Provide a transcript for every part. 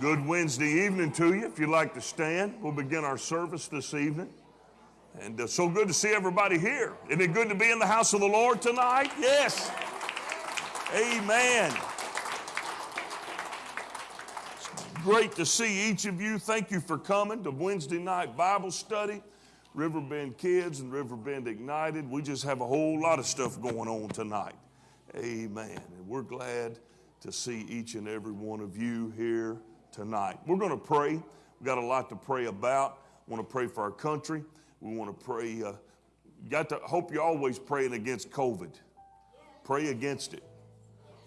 Good Wednesday evening to you. If you'd like to stand, we'll begin our service this evening. And uh, so good to see everybody here. Isn't it good to be in the house of the Lord tonight? Yes. Amen. It's great to see each of you. Thank you for coming to Wednesday night Bible study. Riverbend Kids and Riverbend Ignited. We just have a whole lot of stuff going on tonight. Amen. And we're glad to see each and every one of you here tonight. We're going to pray. We've got a lot to pray about. We want to pray for our country. We want to pray. Uh, got to hope you're always praying against COVID. Pray against it.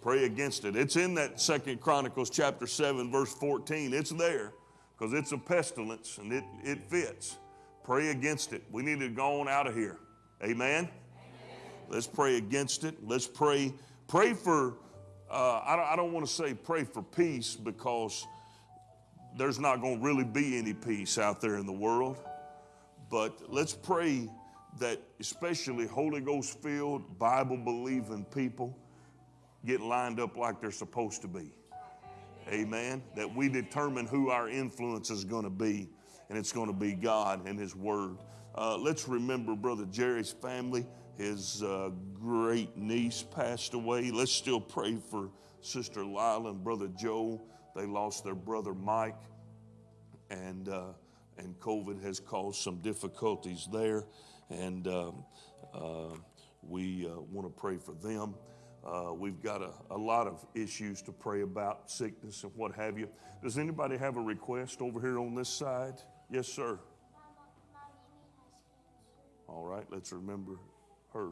Pray against it. It's in that Second Chronicles chapter 7, verse 14. It's there because it's a pestilence and it, it fits. Pray against it. We need to go on out of here. Amen? Amen. Let's pray against it. Let's pray. Pray for, uh, I don't, I don't want to say pray for peace because there's not going to really be any peace out there in the world. But let's pray that, especially Holy Ghost filled, Bible believing people get lined up like they're supposed to be. Amen. That we determine who our influence is going to be, and it's going to be God and His Word. Uh, let's remember Brother Jerry's family. His uh, great niece passed away. Let's still pray for Sister Lila and Brother Joe. They lost their brother Mike, and uh, and COVID has caused some difficulties there. And um, uh, we uh, want to pray for them. Uh, we've got a, a, lot of issues to pray about, sickness and what have you. Does anybody have a request over here on this side? Yes, sir. All right, let's remember her.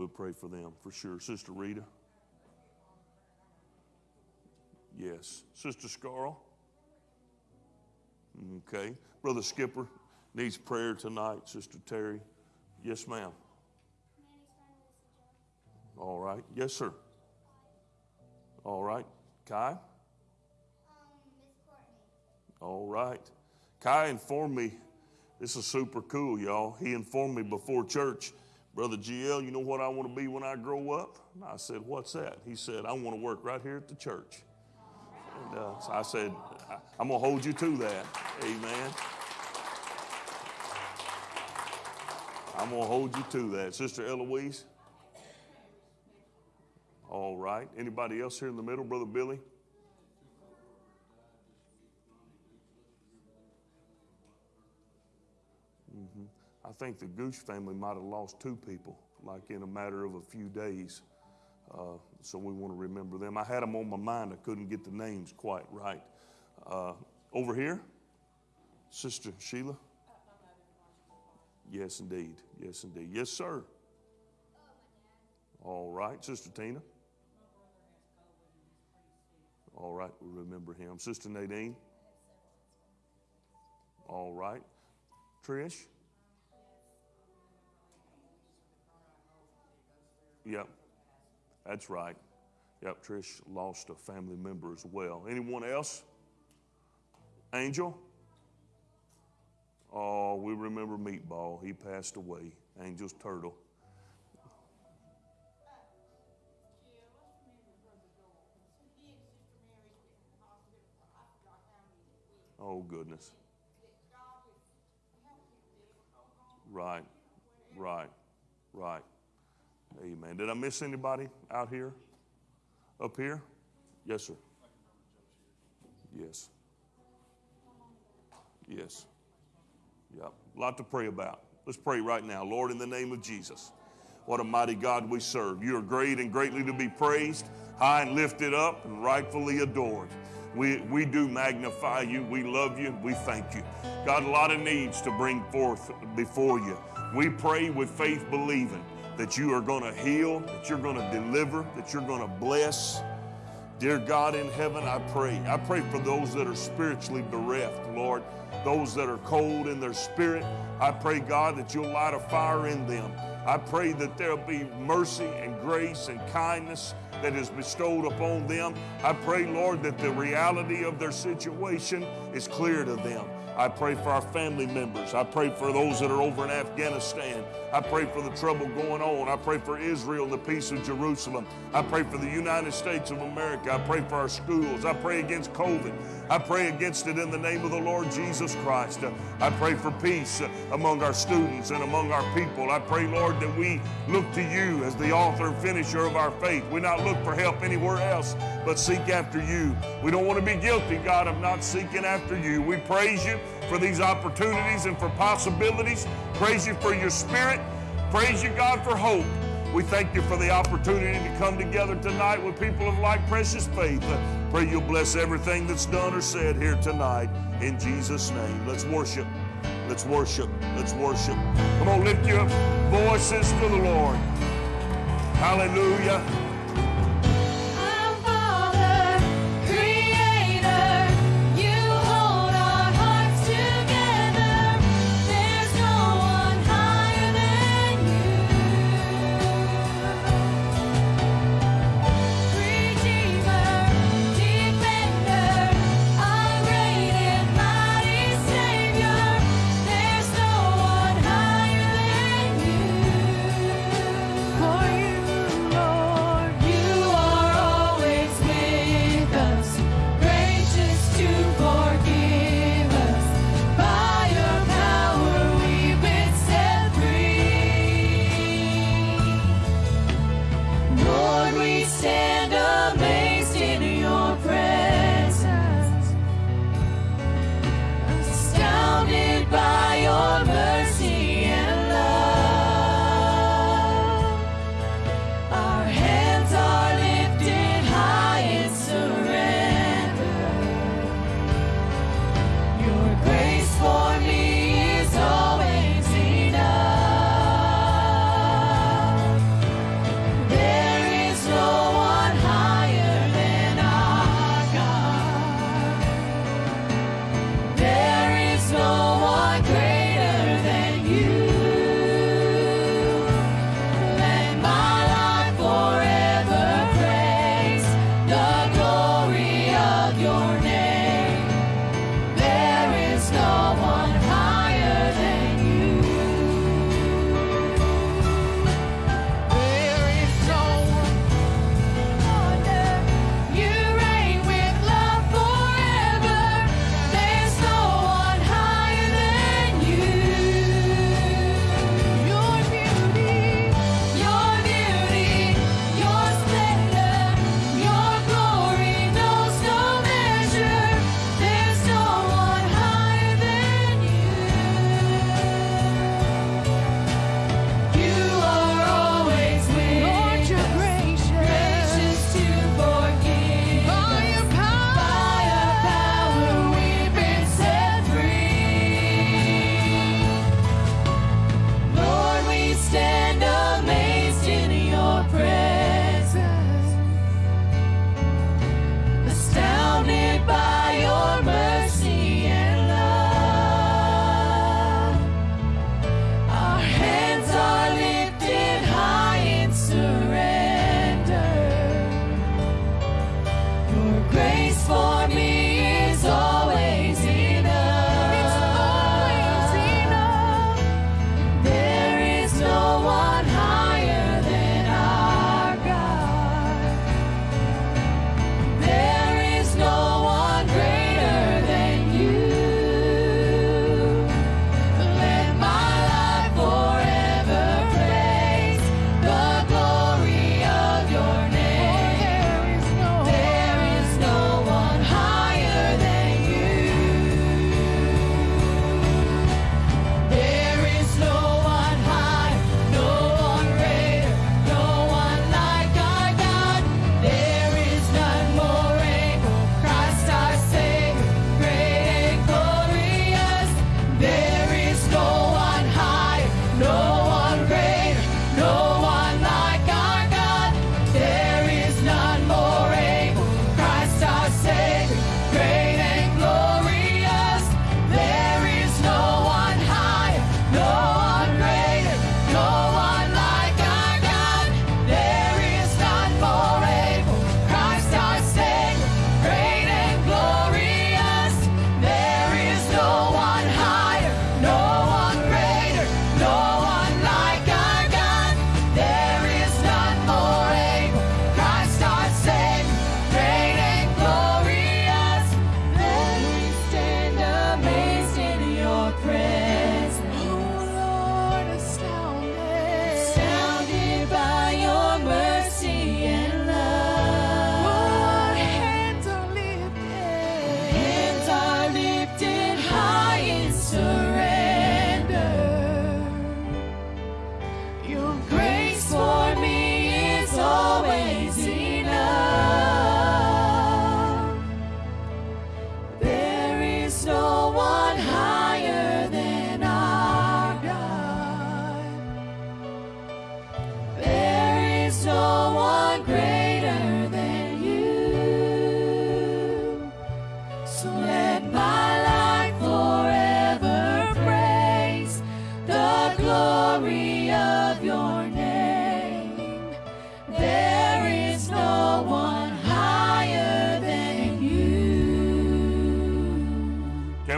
We'll pray for them for sure. Sister Rita? Yes. Sister Scarl? Okay. Brother Skipper needs prayer tonight. Sister Terry? Yes, ma'am. All right. Yes, sir. All right. Kai? All right. Kai informed me, this is super cool, y'all. He informed me before church Brother GL, you know what I want to be when I grow up? And I said, What's that? He said, I want to work right here at the church. And uh, so I said, I'm going to hold you to that. Amen. I'm going to hold you to that. Sister Eloise? All right. Anybody else here in the middle? Brother Billy? I think the Gooch family might have lost two people, like in a matter of a few days. Uh, so we want to remember them. I had them on my mind. I couldn't get the names quite right. Uh, over here, Sister Sheila. Yes, indeed. Yes, indeed. Yes, sir. All right, Sister Tina. All right, we remember him. Sister Nadine. All right. Trish. Yep, that's right. Yep, Trish lost a family member as well. Anyone else? Angel? Oh, we remember Meatball. He passed away. Angel's turtle. Oh, goodness. Right, right, right. Amen. Did I miss anybody out here? Up here? Yes, sir. Yes. Yes. Yep. A lot to pray about. Let's pray right now. Lord, in the name of Jesus, what a mighty God we serve. You are great and greatly to be praised, high and lifted up, and rightfully adored. We, we do magnify you. We love you. We thank you. God, a lot of needs to bring forth before you. We pray with faith believing that you are going to heal, that you're going to deliver, that you're going to bless. Dear God in heaven, I pray. I pray for those that are spiritually bereft, Lord, those that are cold in their spirit. I pray, God, that you'll light a fire in them. I pray that there'll be mercy and grace and kindness that is bestowed upon them. I pray, Lord, that the reality of their situation is clear to them. I pray for our family members. I pray for those that are over in Afghanistan. I pray for the trouble going on. I pray for Israel and the peace of Jerusalem. I pray for the United States of America. I pray for our schools. I pray against COVID. I pray against it in the name of the Lord Jesus Christ. I pray for peace among our students and among our people. I pray, Lord, that we look to you as the author and finisher of our faith. We not look for help anywhere else, but seek after you. We don't want to be guilty, God, of not seeking after you. We praise you for these opportunities and for possibilities. Praise you for your spirit. Praise you, God, for hope. We thank you for the opportunity to come together tonight with people of like precious faith. Pray you'll bless everything that's done or said here tonight in Jesus' name. Let's worship. Let's worship. Let's worship. Come on, lift your voices to the Lord. Hallelujah.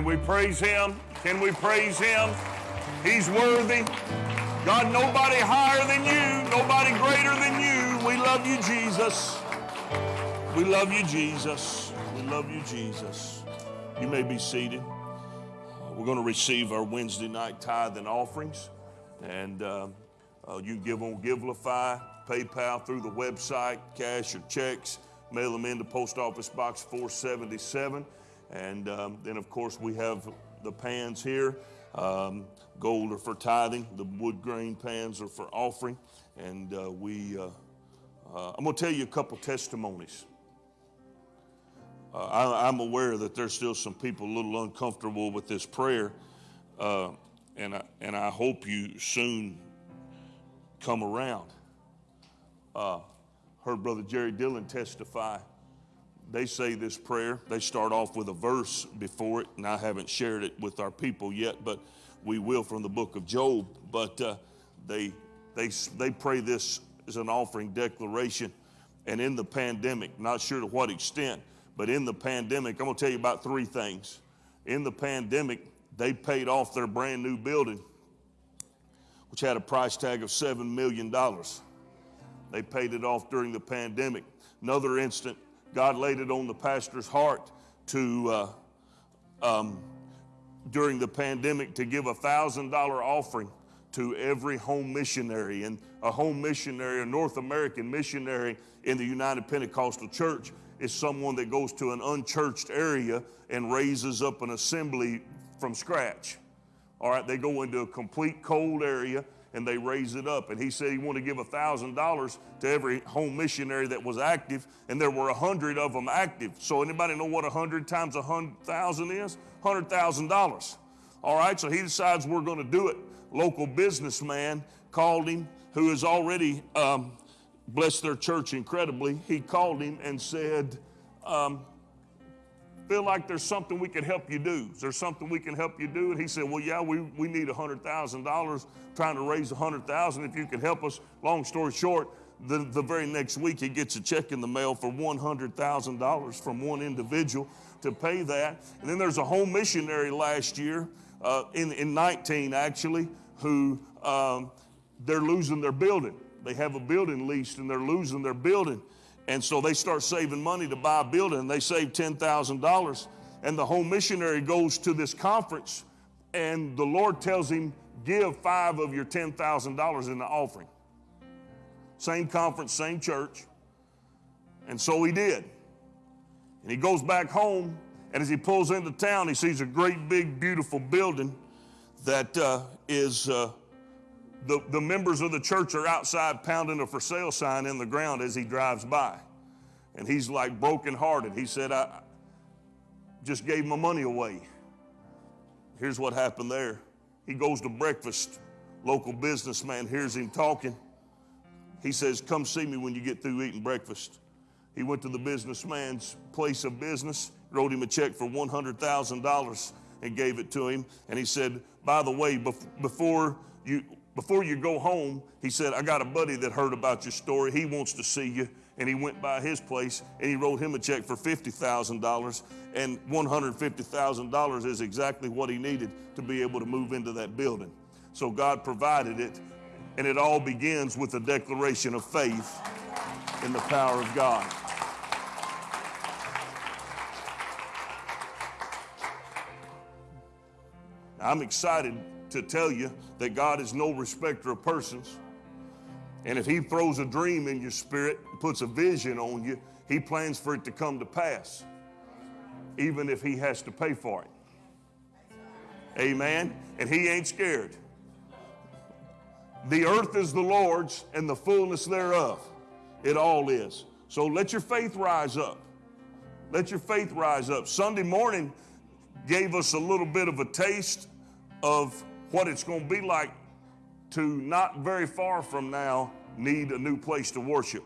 Can we praise him? Can we praise him? He's worthy. God, nobody higher than you, nobody greater than you. We love you, Jesus. We love you, Jesus. We love you, Jesus. You may be seated. We're going to receive our Wednesday night tithe and offerings. And uh, uh, you can give on Givelify, PayPal through the website, cash or checks. Mail them into Post Office Box 477. And um, then, of course, we have the pans here. Um, gold are for tithing, the wood grain pans are for offering. And uh, we, uh, uh, I'm going to tell you a couple testimonies. Uh, I, am aware that there's still some people a little uncomfortable with this prayer, uh, and, I, and I hope you soon come around. Uh, heard Brother Jerry Dillon testify. They say this prayer, they start off with a verse before it, and I haven't shared it with our people yet, but we will from the book of Job. But uh, they, they, they pray this as an offering declaration. And in the pandemic, not sure to what extent, but in the pandemic, I'm going to tell you about three things. In the pandemic, they paid off their brand new building, which had a price tag of $7 million. They paid it off during the pandemic. Another instant, God laid it on the pastor's heart to, uh, um, during the pandemic, to give a $1,000 offering to every home missionary. And a home missionary, a North American missionary in the United Pentecostal Church, is someone that goes to an unchurched area and raises up an assembly from scratch. All right, they go into a complete cold area and they raise it up. And he said he wanted to give $1,000 to every home missionary that was active, and there were 100 of them active. So anybody know what 100 times 100,000 is? $100,000. All right, so he decides we're going to do it. Local businessman called him, who has already um, blessed their church incredibly, he called him and said, um, feel like there's something we can help you do. Is there something we can help you do? And he said, well, yeah, we, we need $100,000, trying to raise 100000 if you can help us. Long story short, the, the very next week he gets a check in the mail for $100,000 from one individual to pay that. And then there's a home missionary last year, uh, in, in 19 actually, who um, they're losing their building. They have a building leased and they're losing their building. And so they start saving money to buy a building. They save $10,000. And the home missionary goes to this conference, and the Lord tells him, Give five of your $10,000 in the offering. Same conference, same church. And so he did. And he goes back home, and as he pulls into town, he sees a great, big, beautiful building that uh, is. Uh, the, the members of the church are outside pounding a for sale sign in the ground as he drives by. And he's like brokenhearted. He said, I just gave my money away. Here's what happened there. He goes to breakfast. Local businessman hears him talking. He says, Come see me when you get through eating breakfast. He went to the businessman's place of business, wrote him a check for $100,000 and gave it to him. And he said, By the way, before you, before you go home, he said, I got a buddy that heard about your story. He wants to see you. And he went by his place and he wrote him a check for $50,000. And $150,000 is exactly what he needed to be able to move into that building. So God provided it. And it all begins with a declaration of faith in the power of God. I'm excited to tell you that God is no respecter of persons. And if He throws a dream in your spirit, puts a vision on you, He plans for it to come to pass, even if He has to pay for it. Amen. And He ain't scared. The earth is the Lord's and the fullness thereof. It all is. So let your faith rise up. Let your faith rise up. Sunday morning gave us a little bit of a taste of what it's going to be like to not very far from now need a new place to worship.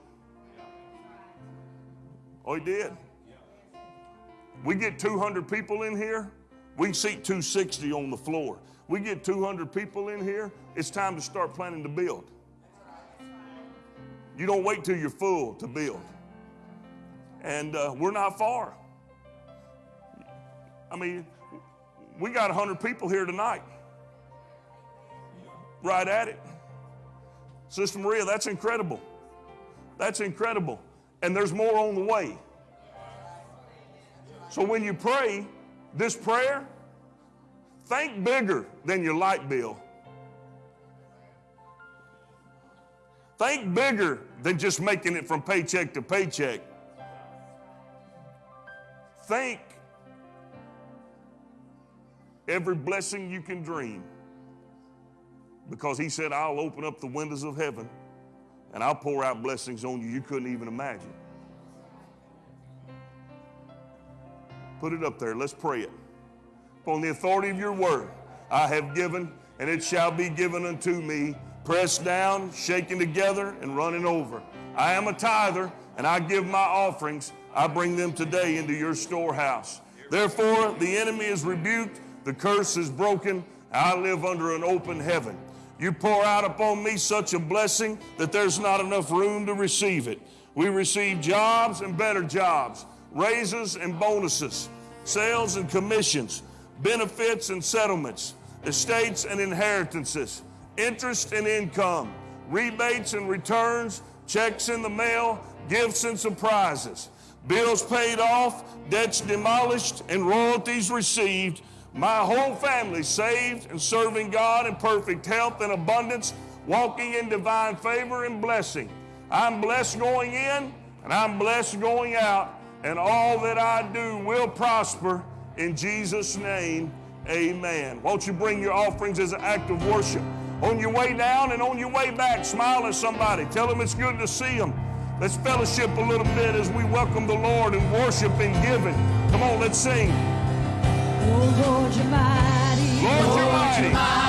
Oh, he did. We get 200 people in here, We can seat 260 on the floor. We get 200 people in here, it's time to start planning to build. You don't wait till you're full to build. And uh, we're not far. I mean, we got 100 people here tonight. Right at it. Sister Maria, that's incredible. That's incredible. And there's more on the way. So when you pray this prayer, think bigger than your light bill. Think bigger than just making it from paycheck to paycheck. Think every blessing you can dream. Because he said, I'll open up the windows of heaven and I'll pour out blessings on you you couldn't even imagine. Put it up there. Let's pray it. Upon the authority of your word, I have given, and it shall be given unto me, pressed down, shaken together, and running over. I am a tither, and I give my offerings. I bring them today into your storehouse. Therefore, the enemy is rebuked, the curse is broken. I live under an open heaven. You pour out upon me such a blessing that there's not enough room to receive it. We receive jobs and better jobs, raises and bonuses, sales and commissions, benefits and settlements, estates and inheritances, interest and income, rebates and returns, checks in the mail, gifts and surprises, bills paid off, debts demolished, and royalties received my whole family saved and serving God in perfect health and abundance, walking in divine favor and blessing. I'm blessed going in and I'm blessed going out, and all that I do will prosper in Jesus' name. Amen. Won't you bring your offerings as an act of worship? On your way down and on your way back, smile at somebody. Tell them it's good to see them. Let's fellowship a little bit as we welcome the Lord and worship and giving. Come on, let's sing. Lord, you're mighty. Lord, you're mighty.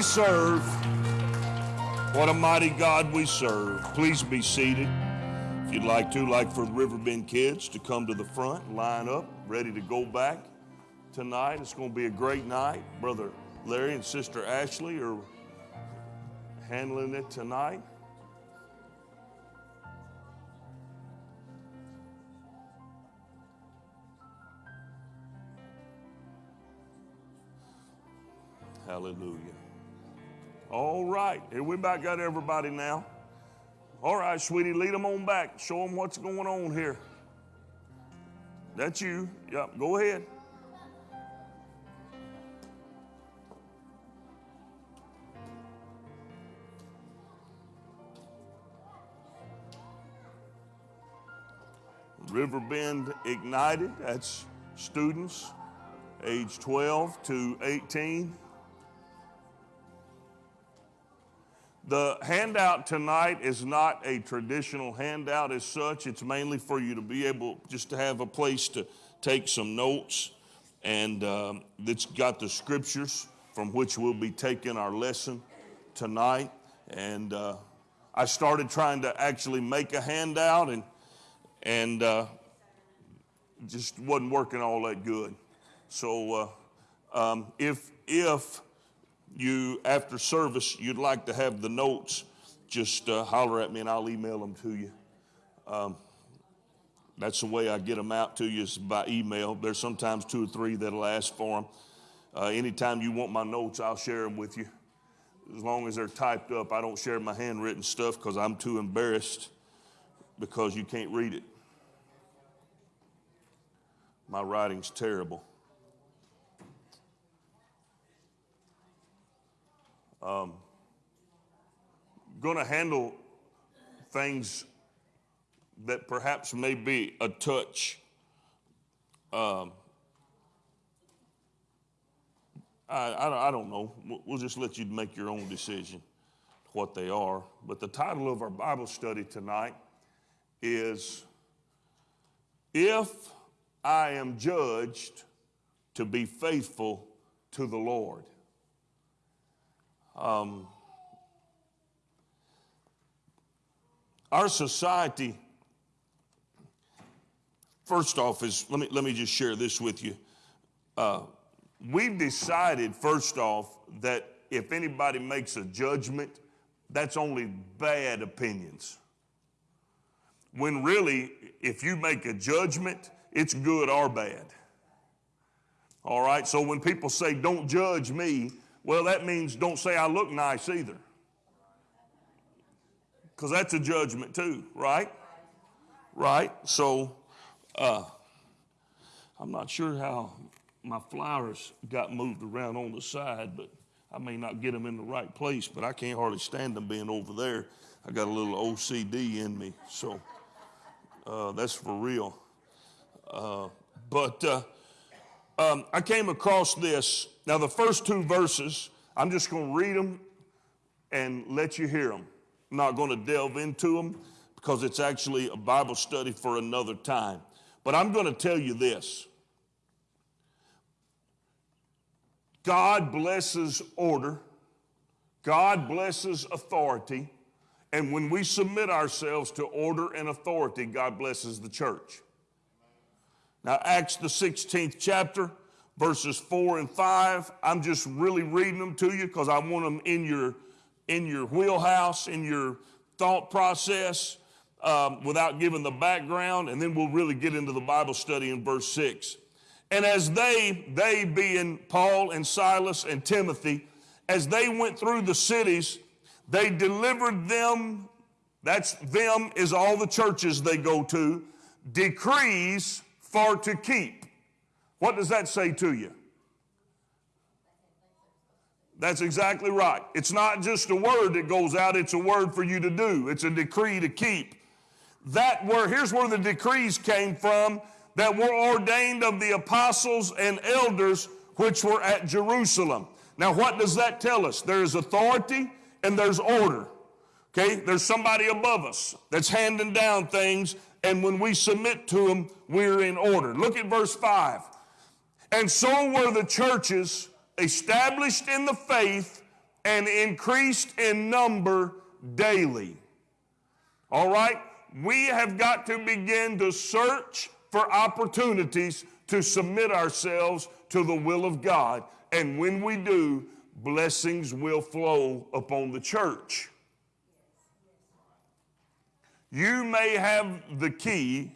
We serve. What a mighty God we serve. Please be seated. If you'd like to, like for the Riverbend kids to come to the front, line up, ready to go back tonight. It's going to be a great night. Brother Larry and Sister Ashley are handling it tonight. Hallelujah. All right, here we about got everybody now. All right, sweetie, lead them on back. Show them what's going on here. That's you. Yep, go ahead. Riverbend Ignited, that's students age 12 to 18. The handout tonight is not a traditional handout as such. It's mainly for you to be able just to have a place to take some notes. And um, it's got the scriptures from which we'll be taking our lesson tonight. And uh, I started trying to actually make a handout and, and uh, just wasn't working all that good. So uh, um, if, if you, after service, you'd like to have the notes, just uh, holler at me and I'll email them to you. Um, that's the way I get them out to you is by email. There's sometimes two or three that'll ask for them. Uh, anytime you want my notes, I'll share them with you. As long as they're typed up, I don't share my handwritten stuff because I'm too embarrassed because you can't read it. My writing's terrible. Um, going to handle things that perhaps may be a touch um, I, I, I, don't know. We'll just let you make your own decision what they are. But the title of our Bible study tonight is If I Am Judged to Be Faithful to the Lord. Um, our society, first off, is let me, let me just share this with you. Uh, we've decided, first off, that if anybody makes a judgment, that's only bad opinions. When really, if you make a judgment, it's good or bad. All right, so when people say, don't judge me, well, that means don't say I look nice either. Because that's a judgment too, right? Right? So, uh, I'm not sure how my flowers got moved around on the side, but I may not get them in the right place, but I can't hardly stand them being over there. I got a little OCD in me, so uh, that's for real. Uh, but uh, um, I came across this. Now, the first two verses, I'm just going to read them and let you hear them. I'm not going to delve into them because it's actually a Bible study for another time. But I'm going to tell you this God blesses order, God blesses authority, and when we submit ourselves to order and authority, God blesses the church. Now, Acts, the 16th chapter, verses 4 and 5, I'm just really reading them to you because I want them in your, in your wheelhouse, in your thought process, um, without giving the background, and then we'll really get into the Bible study in verse 6. And as they, they being Paul and Silas and Timothy, as they went through the cities, they delivered them, that's them is all the churches they go to, decrees for to keep. What does that say to you? That's exactly right. It's not just a word that goes out, it's a word for you to do. It's a decree to keep. That word, here's where the decrees came from that were ordained of the apostles and elders which were at Jerusalem. Now, what does that tell us? There's authority and there's order. Okay, there's somebody above us that's handing down things and when we submit to them, we're in order. Look at verse 5. And so were the churches established in the faith and increased in number daily. All right? We have got to begin to search for opportunities to submit ourselves to the will of God. And when we do, blessings will flow upon the church. You may have the key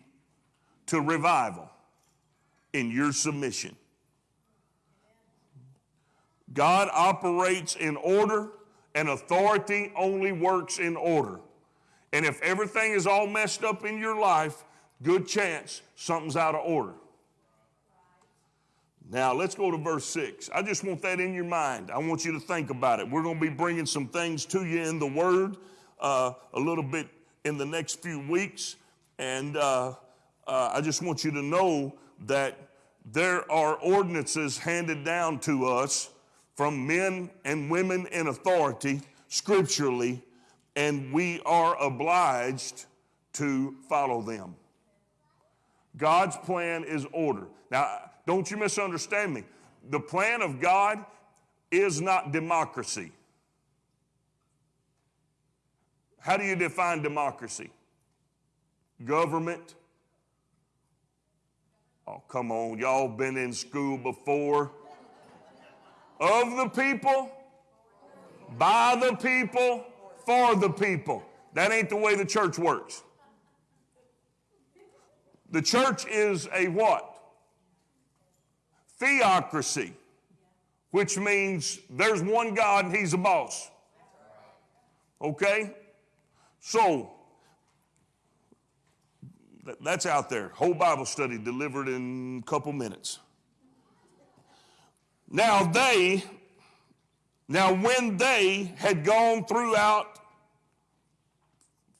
to revival in your submission. God operates in order, and authority only works in order. And if everything is all messed up in your life, good chance something's out of order. Now, let's go to verse 6. I just want that in your mind. I want you to think about it. We're going to be bringing some things to you in the Word uh, a little bit in the next few weeks. And uh, uh, I just want you to know that there are ordinances handed down to us from men and women in authority scripturally, and we are obliged to follow them. God's plan is order. Now, don't you misunderstand me. The plan of God is not democracy. How do you define democracy? Government. Oh, come on. Y'all been in school before. Of the people, by the people, for the people. That ain't the way the church works. The church is a what? Theocracy, which means there's one God and he's a boss. Okay? So, that's out there. Whole Bible study delivered in a couple minutes. Now they, now when they had gone throughout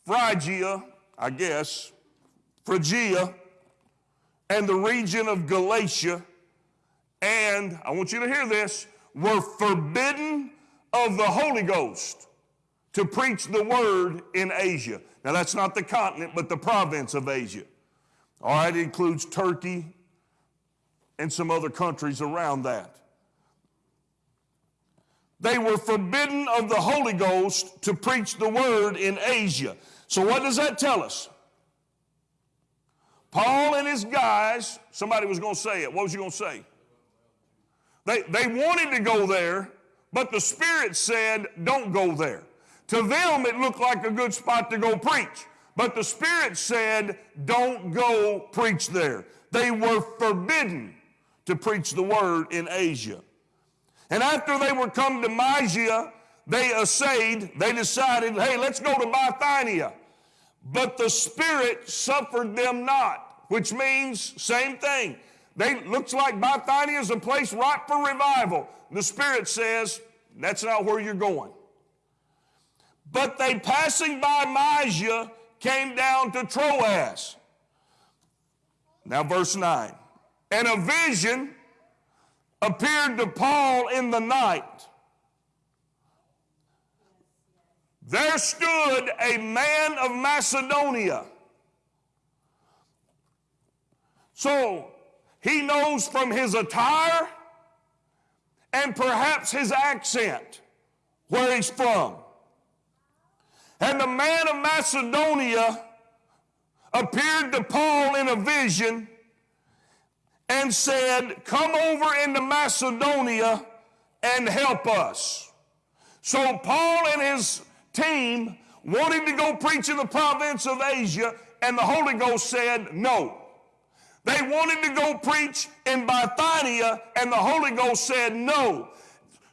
Phrygia, I guess, Phrygia, and the region of Galatia, and I want you to hear this, were forbidden of the Holy Ghost to preach the word in Asia. Now, that's not the continent, but the province of Asia. All right, it includes Turkey and some other countries around that. They were forbidden of the Holy Ghost to preach the word in Asia. So, what does that tell us? Paul and his guys, somebody was going to say it. What was you going to say? They, they wanted to go there, but the Spirit said, don't go there. To them, it looked like a good spot to go preach, but the Spirit said, don't go preach there. They were forbidden to preach the word in Asia. And after they were come to Mysia, they essayed, they decided, hey, let's go to Bithynia. But the Spirit suffered them not, which means same thing. They looks like Bithynia is a place ripe for revival. The Spirit says, that's not where you're going. But they passing by Mysia came down to Troas. Now, verse 9. And a vision appeared to Paul in the night. There stood a man of Macedonia. So he knows from his attire and perhaps his accent where he's from. And the man of Macedonia appeared to Paul in a vision and said, Come over into Macedonia and help us. So Paul and his team wanted to go preach in the province of Asia, and the Holy Ghost said, No. They wanted to go preach in Bithynia, and the Holy Ghost said, No.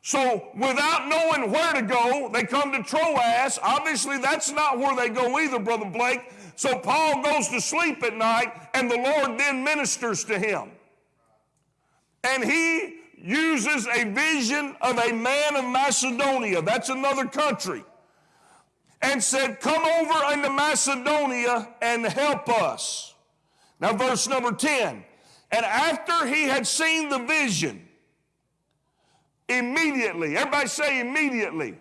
So, without knowing where to go, they come to Troas. Obviously, that's not where they go either, Brother Blake. So, Paul goes to sleep at night, and the Lord then ministers to him. And he uses a vision of a man of Macedonia, that's another country, and said, Come over into Macedonia and help us. Now, verse number 10. And after he had seen the vision, immediately, everybody say immediately, immediately.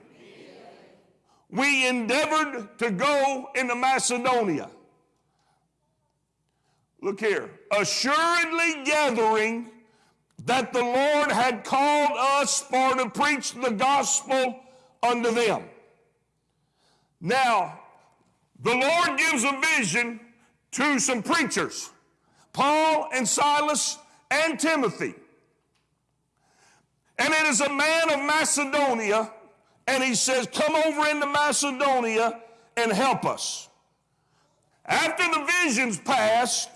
we endeavored to go into Macedonia. Look here. Assuredly gathering that the Lord had called us for to preach the gospel unto them. Now, the Lord gives a vision to some preachers, Paul and Silas and Timothy. And it is a man of Macedonia, and he says, Come over into Macedonia and help us. After the vision's passed,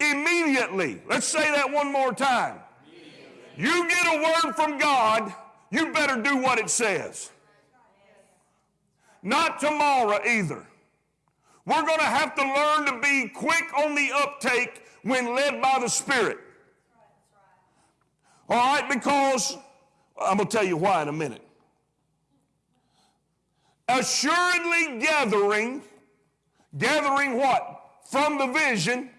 immediately, let's say that one more time. You get a word from God, you better do what it says. Not tomorrow either. We're going to have to learn to be quick on the uptake when led by the Spirit. All right, because I'm going to tell you why in a minute. Assuredly gathering, gathering what? From the vision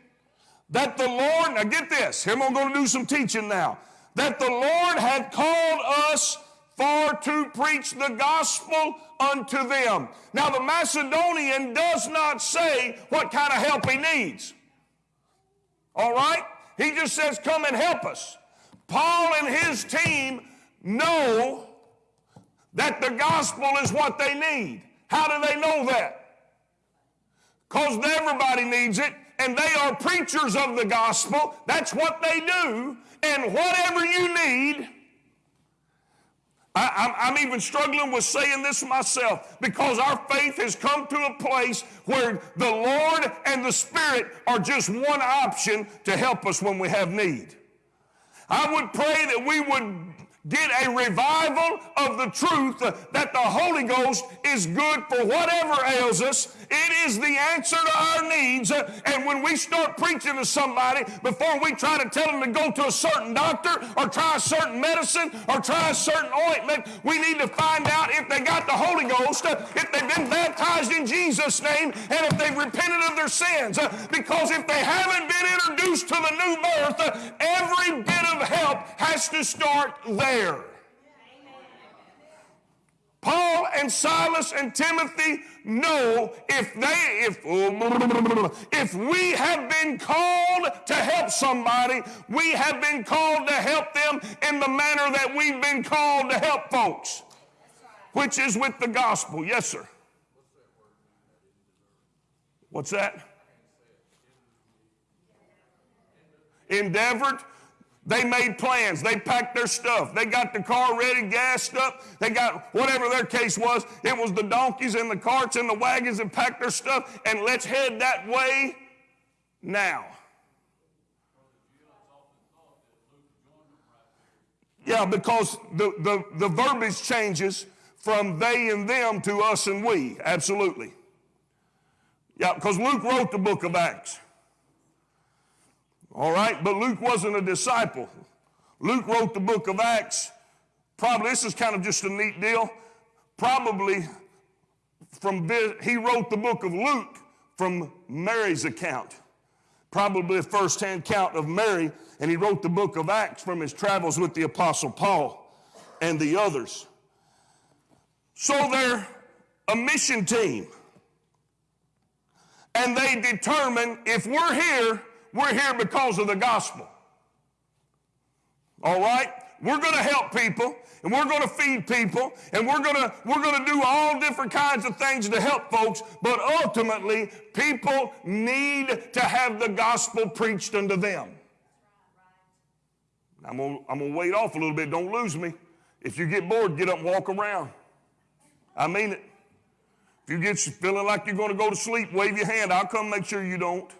that the Lord, now get this, here I'm going to do some teaching now. That the Lord had called us for to preach the gospel unto them. Now, the Macedonian does not say what kind of help he needs. All right? He just says, Come and help us. Paul and his team know that the gospel is what they need. How do they know that? Because everybody needs it, and they are preachers of the gospel. That's what they do. And whatever you need, I, am even struggling with saying this myself because our faith has come to a place where the Lord and the Spirit are just one option to help us when we have need. I would pray that we would get a revival of the truth that the Holy Ghost is good for whatever ails us. It is the answer to our needs. And when we start preaching to somebody, before we try to tell them to go to a certain doctor or try a certain medicine or try a certain ointment, we need to find out if they got the Holy Ghost, if they've been baptized in Jesus' name, and if they've repented of their sins. Because if they haven't been introduced to the new birth, every bit of help has to start there. Paul and Silas and Timothy know if they if if we have been called to help somebody, we have been called to help them in the manner that we've been called to help folks, which is with the gospel. Yes, sir. What's that? Endeavored. They made plans. They packed their stuff. They got the car ready, gassed up. They got whatever their case was. It was the donkeys and the carts and the wagons that packed their stuff. And let's head that way now. Yeah, because the, the, the verbiage changes from they and them to us and we. Absolutely. Yeah, because Luke wrote the book of Acts. All right, but Luke wasn't a disciple. Luke wrote the book of Acts. Probably, this is kind of just a neat deal. Probably from, he wrote the book of Luke from Mary's account. Probably a first-hand account of Mary, and he wrote the book of Acts from his travels with the Apostle Paul and the others. So they're a mission team. And they determine if we're here, we're here because of the gospel. All right? We're going to help people and we're going to feed people and we're going to we're going to do all different kinds of things to help folks, but ultimately people need to have the gospel preached unto them. I'm going to, I'm going to wait off a little bit. Don't lose me. If you get bored, get up and walk around. I mean it. If you get feeling like you're going to go to sleep, wave your hand. I'll come make sure you don't.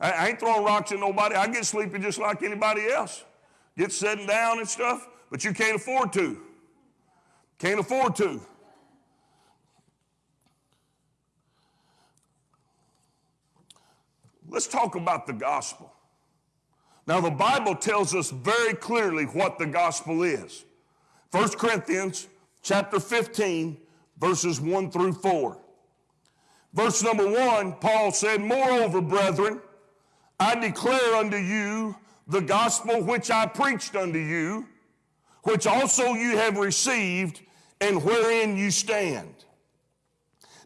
I, ain't throwing rocks at nobody. I get sleepy just like anybody else. Get sitting down and stuff, but you can't afford to. Can't afford to. Let's talk about the gospel. Now, the Bible tells us very clearly what the gospel is. 1 Corinthians chapter 15, verses 1 through 4. Verse number 1, Paul said, Moreover, brethren, I declare unto you the gospel which I preached unto you, which also you have received, and wherein you stand.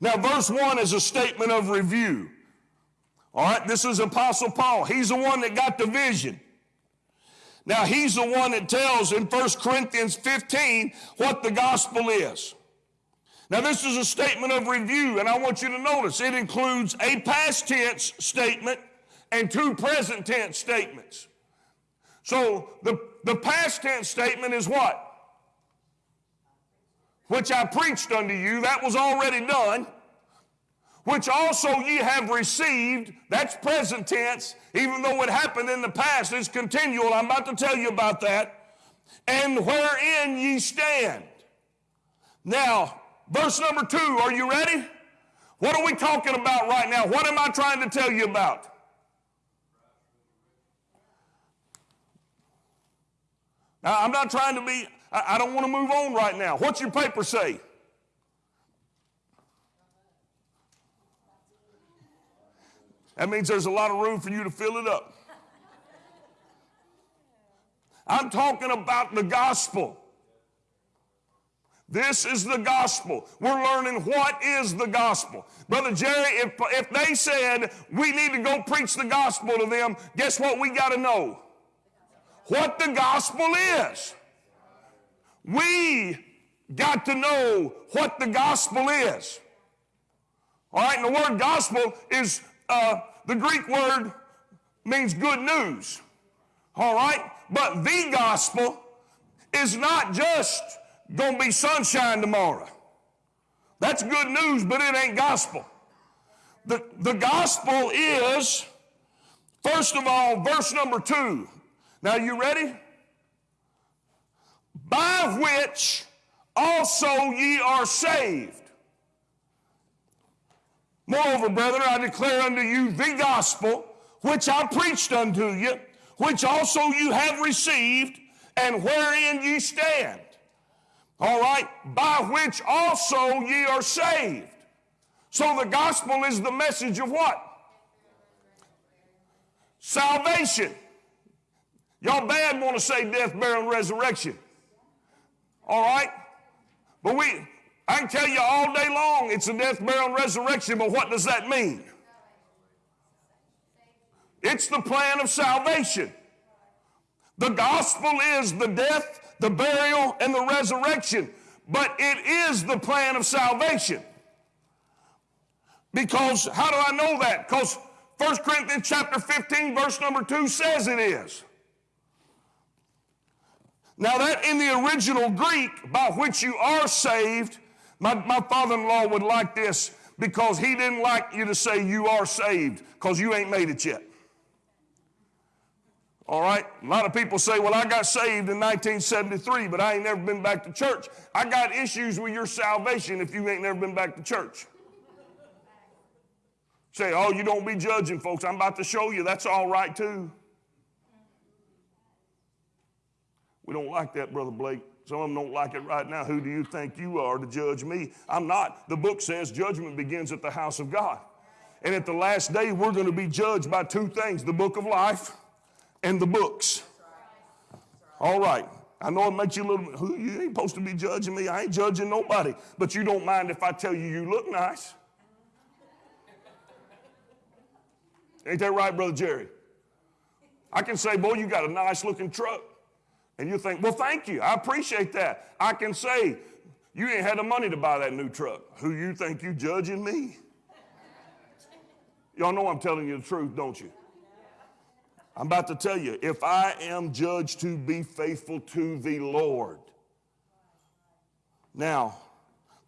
Now, verse 1 is a statement of review. All right, this is Apostle Paul. He's the one that got the vision. Now, he's the one that tells in 1 Corinthians 15 what the gospel is. Now, this is a statement of review, and I want you to notice it includes a past tense statement and two present tense statements. So, the, the past tense statement is what? Which I preached unto you, that was already done which also ye have received, that's present tense, even though it happened in the past, it's continual. I'm about to tell you about that. And wherein ye stand. Now, verse number two, are you ready? What are we talking about right now? What am I trying to tell you about? Now, I'm not trying to be, I, I don't want to move on right now. What's your paper say? That means there's a lot of room for you to fill it up. I'm talking about the gospel. This is the gospel. We're learning what is the gospel. Brother Jerry, if, if they said we need to go preach the gospel to them, guess what we got to know? What the gospel is. We got to know what the gospel is. All right, and the word gospel is uh, the Greek word means good news. All right? But the gospel is not just going to be sunshine tomorrow. That's good news, but it ain't gospel. The, the gospel is, first of all, verse number two. Now, you ready? By which also ye are saved. Moreover, brethren, I declare unto you the gospel which I preached unto you, which also you have received, and wherein ye stand. All right, by which also ye are saved. So the gospel is the message of what? Salvation. Y'all bad want to say death, burial, and resurrection. All right? But we, I can tell you all day long it's a death, burial, and resurrection, but what does that mean? It's the plan of salvation. The gospel is the death, the burial, and the resurrection, but it is the plan of salvation. Because how do I know that? Because 1 Corinthians chapter 15, verse number 2 says it is. Now, that in the original Greek, by which you are saved, my, my father in law would like this because he didn't like you to say you are saved because you ain't made it yet. All right? A lot of people say, well, I got saved in 1973, but I ain't never been back to church. I got issues with your salvation if you ain't never been back to church. Say, oh, you don't be judging, folks. I'm about to show you that's all right too. We don't like that, Brother Blake. Some of them don't like it right now. Who do you think you are to judge me? I'm not. The book says judgment begins at the house of God. And at the last day, we're going to be judged by two things the book of life and the books. All right. I know it makes you a little, who, you ain't supposed to be judging me. I ain't judging nobody. But you don't mind if I tell you you look nice. Ain't that right, Brother Jerry? I can say, boy, you got a nice looking truck. And you think, well, thank you. I appreciate that. I can say, you ain't had the money to buy that new truck. Who you think you judging me? Y'all know I'm telling you the truth, don't you? I'm about to tell you, if I am judged to be faithful to the Lord. Now,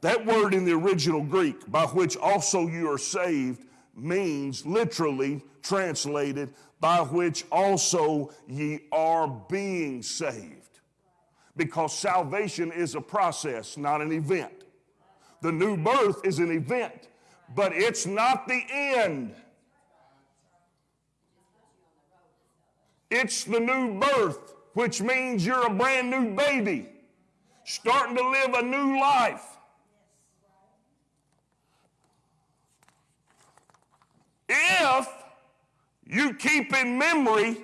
that word in the original Greek, by which also you are saved, means literally translated by which also ye are being saved. Because salvation is a process, not an event. The new birth is an event, but it's not the end. It's the new birth, which means you're a brand new baby, starting to live a new life. If you keep in memory.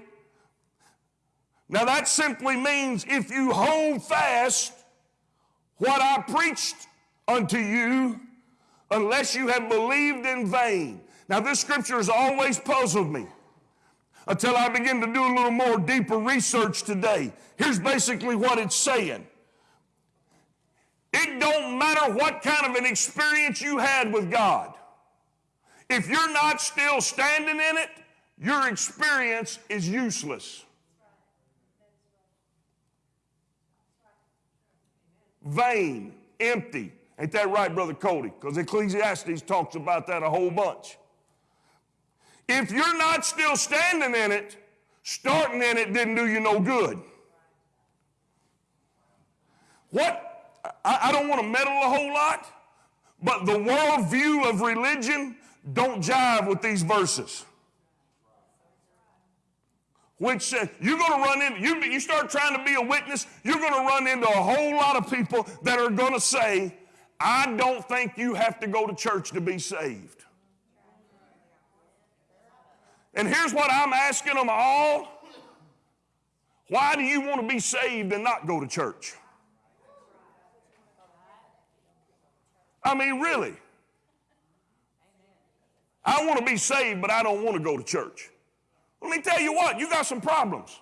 Now, that simply means if you hold fast what I preached unto you, unless you have believed in vain. Now, this scripture has always puzzled me. until I begin to do a little more deeper research today. Here's basically what it's saying. It don't matter what kind of an experience you had with God. If you're not still standing in it, your experience is useless. Vain, empty. Ain't that right, Brother Cody? Because Ecclesiastes talks about that a whole bunch. If you're not still standing in it, starting in it didn't do you no good. What? I, I don't want to meddle a whole lot, but the worldview of religion don't jive with these verses. Which says you're going to run into, you, you start trying to be a witness, you're going to run into a whole lot of people that are going to say, I don't think you have to go to church to be saved. And here's what I'm asking them all why do you want to be saved and not go to church? I mean, really. I want to be saved, but I don't want to go to church. Let me tell you what, you got some problems.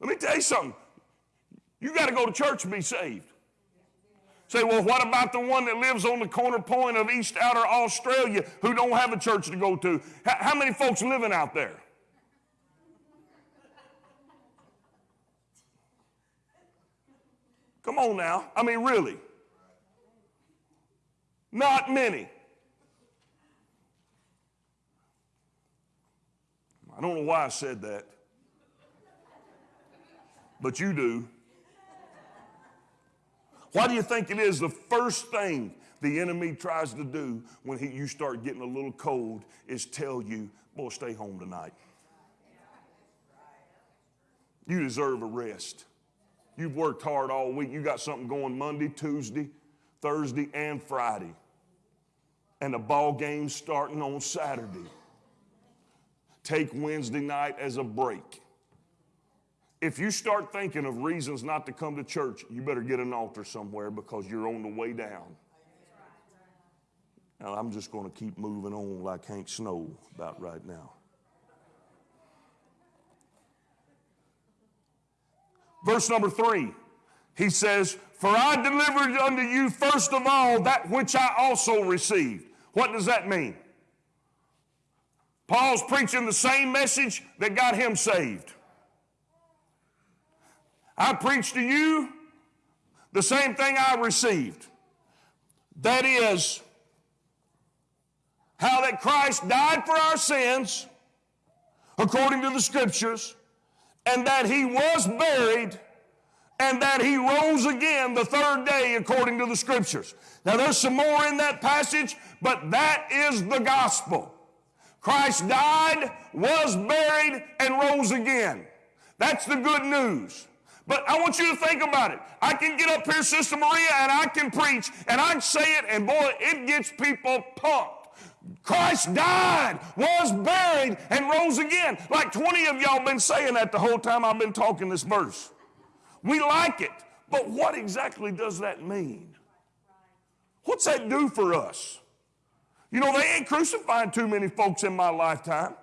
Let me tell you something. You got to go to church to be saved. Say, well, what about the one that lives on the corner point of East Outer Australia who don't have a church to go to? How many folks living out there? Come on now. I mean, really. Not many. I don't know why I said that, but you do. Why do you think it is the first thing the enemy tries to do when he, you start getting a little cold is tell you, boy, stay home tonight. You deserve a rest. You've worked hard all week. You got something going Monday, Tuesday, Thursday, and Friday. And the ball game starting on Saturday. Take Wednesday night as a break. If you start thinking of reasons not to come to church, you better get an altar somewhere because you're on the way down. Now, I'm just going to keep moving on like Hank Snow about right now. Verse number three, he says, For I delivered unto you first of all that which I also received. What does that mean? Paul's preaching the same message that got him saved. I preach to you the same thing I received. That is, how that Christ died for our sins, according to the scriptures, and that he was buried, and that he rose again the third day, according to the scriptures. Now, there's some more in that passage, but that is the gospel. Christ died, was buried, and rose again. That's the good news. But I want you to think about it. I can get up here, Sister Maria, and I can preach, and I can say it, and boy, it gets people pumped. Christ died, was buried, and rose again. Like 20 of y'all been saying that the whole time I've been talking this verse. We like it, but what exactly does that mean? What's that do for us? You know, they ain't crucifying too many folks in my lifetime.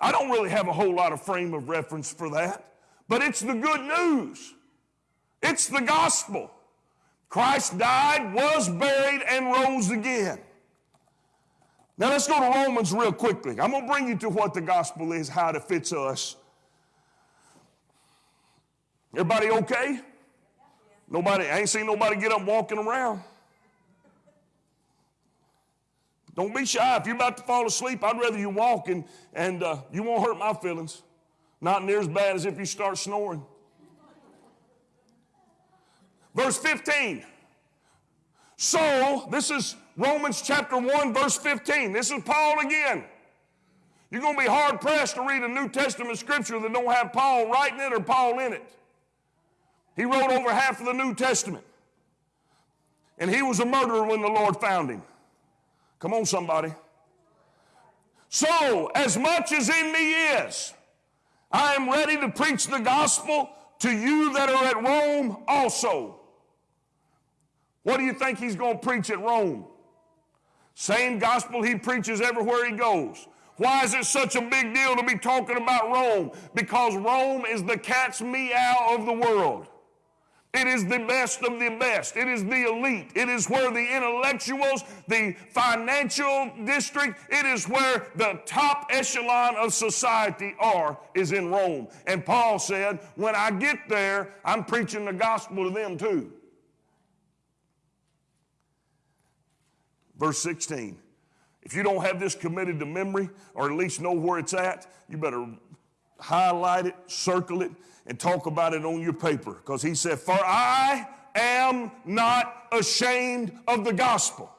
I don't really have a whole lot of frame of reference for that, but it's the good news. It's the gospel. Christ died, was buried, and rose again. Now let's go to Romans real quickly. I'm going to bring you to what the gospel is, how it fits us. Everybody okay? Nobody, I ain't seen nobody get up walking around. Don't be shy. If you're about to fall asleep, I'd rather you walk and, and uh, you won't hurt my feelings. Not near as bad as if you start snoring. Verse 15. So, this is Romans chapter 1, verse 15. This is Paul again. You're going to be hard pressed to read a New Testament scripture that don't have Paul writing it or Paul in it. He wrote over half of the New Testament. And he was a murderer when the Lord found him. Come on, somebody. So, as much as in me is, I am ready to preach the gospel to you that are at Rome also. What do you think he's going to preach at Rome? Same gospel he preaches everywhere he goes. Why is it such a big deal to be talking about Rome? Because Rome is the cat's meow of the world. It is the best of the best. It is the elite. It is where the intellectuals, the financial district, it is where the top echelon of society are, is in Rome. And Paul said, when I get there, I'm preaching the gospel to them too. Verse 16. If you don't have this committed to memory, or at least know where it's at, you better highlight it, circle it, and talk about it on your paper. Because he said, For I am not ashamed of the gospel.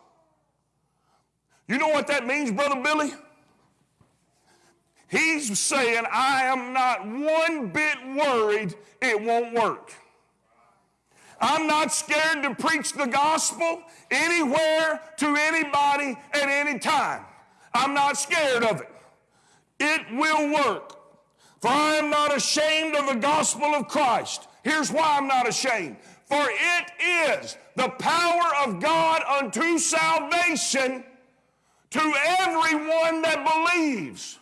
You know what that means, Brother Billy? He's saying, I am not one bit worried it won't work. I'm not scared to preach the gospel anywhere to anybody at any time. I'm not scared of it. It will work. For I am not ashamed of the gospel of Christ. Here's why I'm not ashamed. For it is the power of God unto salvation to everyone that believes.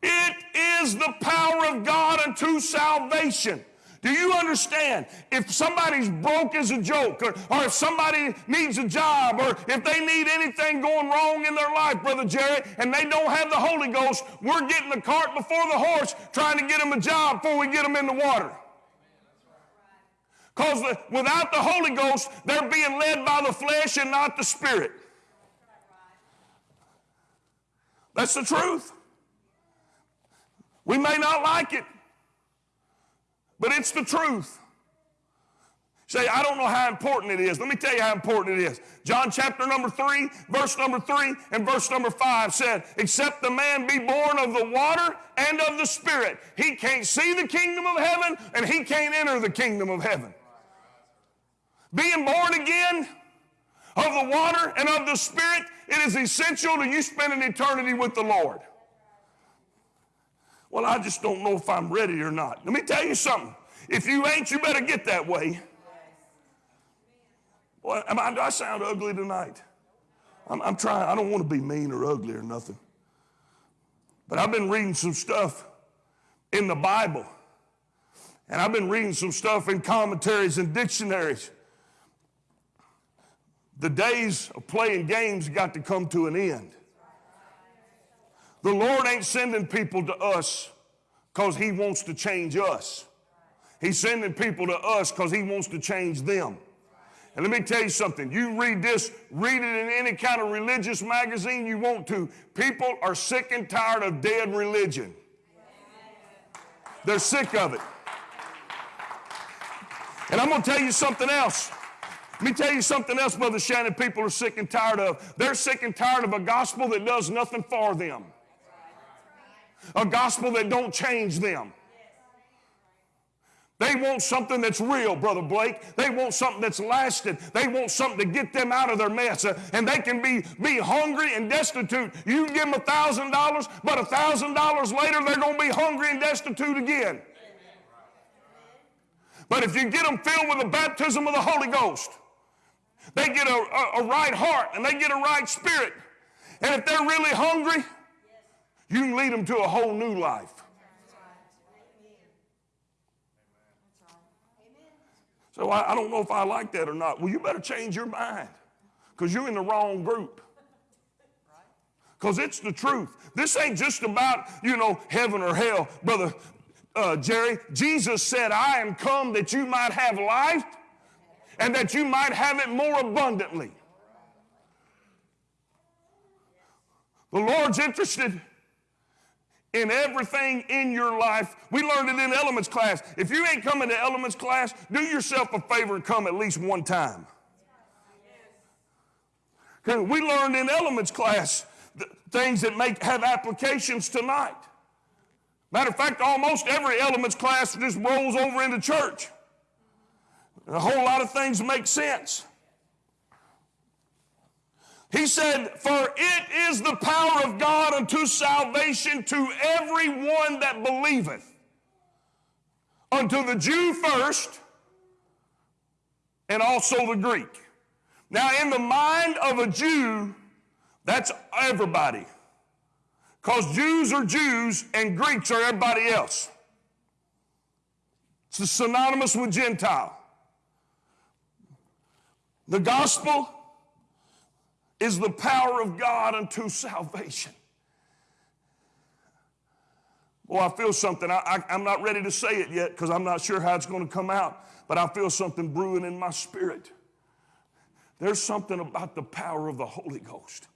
It is the power of God unto salvation. Do you understand? If somebody's broke as a joke, or, or if somebody needs a job, or if they need anything going wrong in their life, Brother Jerry, and they don't have the Holy Ghost, we're getting the cart before the horse trying to get them a job before we get them in the water. Because without the Holy Ghost, they're being led by the flesh and not the Spirit. That's the truth. We may not like it, but it's the truth. Say, I don't know how important it is. Let me tell you how important it is. John chapter number three, verse number three, and verse number five said, Except the man be born of the water and of the Spirit, he can't see the kingdom of heaven and he can't enter the kingdom of heaven. Being born again of the water and of the Spirit, it is essential to you spending eternity with the Lord. Well, I just don't know if I'm ready or not. Let me tell you something. If you ain't, you better get that way. Well, am I, do I sound ugly tonight? I'm, I'm trying, I don't want to be mean or ugly or nothing. But I've been reading some stuff in the Bible, and I've been reading some stuff in commentaries and dictionaries. The days of playing games got to come to an end. The Lord ain't sending people to us because He wants to change us. He's sending people to us because He wants to change them. And let me tell you something. You read this, read it in any kind of religious magazine you want to. People are sick and tired of dead religion. They're sick of it. And I'm going to tell you something else. Let me tell you something else, Brother Shannon, people are sick and tired of. They're sick and tired of a gospel that does nothing for them. A gospel that don't change them. They want something that's real, Brother Blake. They want something that's lasting. They want something to get them out of their mess. Uh, and they can be, be hungry and destitute. You give them a thousand dollars, but a thousand dollars later they're going to be hungry and destitute again. But if you get them filled with the baptism of the Holy Ghost, they get a, a, a right heart and they get a right spirit. And if they're really hungry, you can lead them to a whole new life. So I, I, don't know if I like that or not. Well, you better change your mind because you're in the wrong group. Because it's the truth. This ain't just about, you know, heaven or hell. Brother uh, Jerry, Jesus said, I am come that you might have life and that you might have it more abundantly. The Lord's interested in everything in your life. We learned it in elements class. If you ain't coming to elements class, do yourself a favor and come at least one time. We learned in elements class things that make have applications tonight. Matter of fact, almost every elements class just rolls over into church. A whole lot of things make sense. He said, For it is the power of God unto salvation to everyone that believeth. unto the Jew first, and also the Greek. Now, in the mind of a Jew, that's everybody. Because Jews are Jews and Greeks are everybody else. It's synonymous with Gentile. The gospel is the power of God unto salvation. Well, I feel something. I, am not ready to say it yet because I'm not sure how it's going to come out, but I feel something brewing in my spirit. There's something about the power of the Holy Ghost.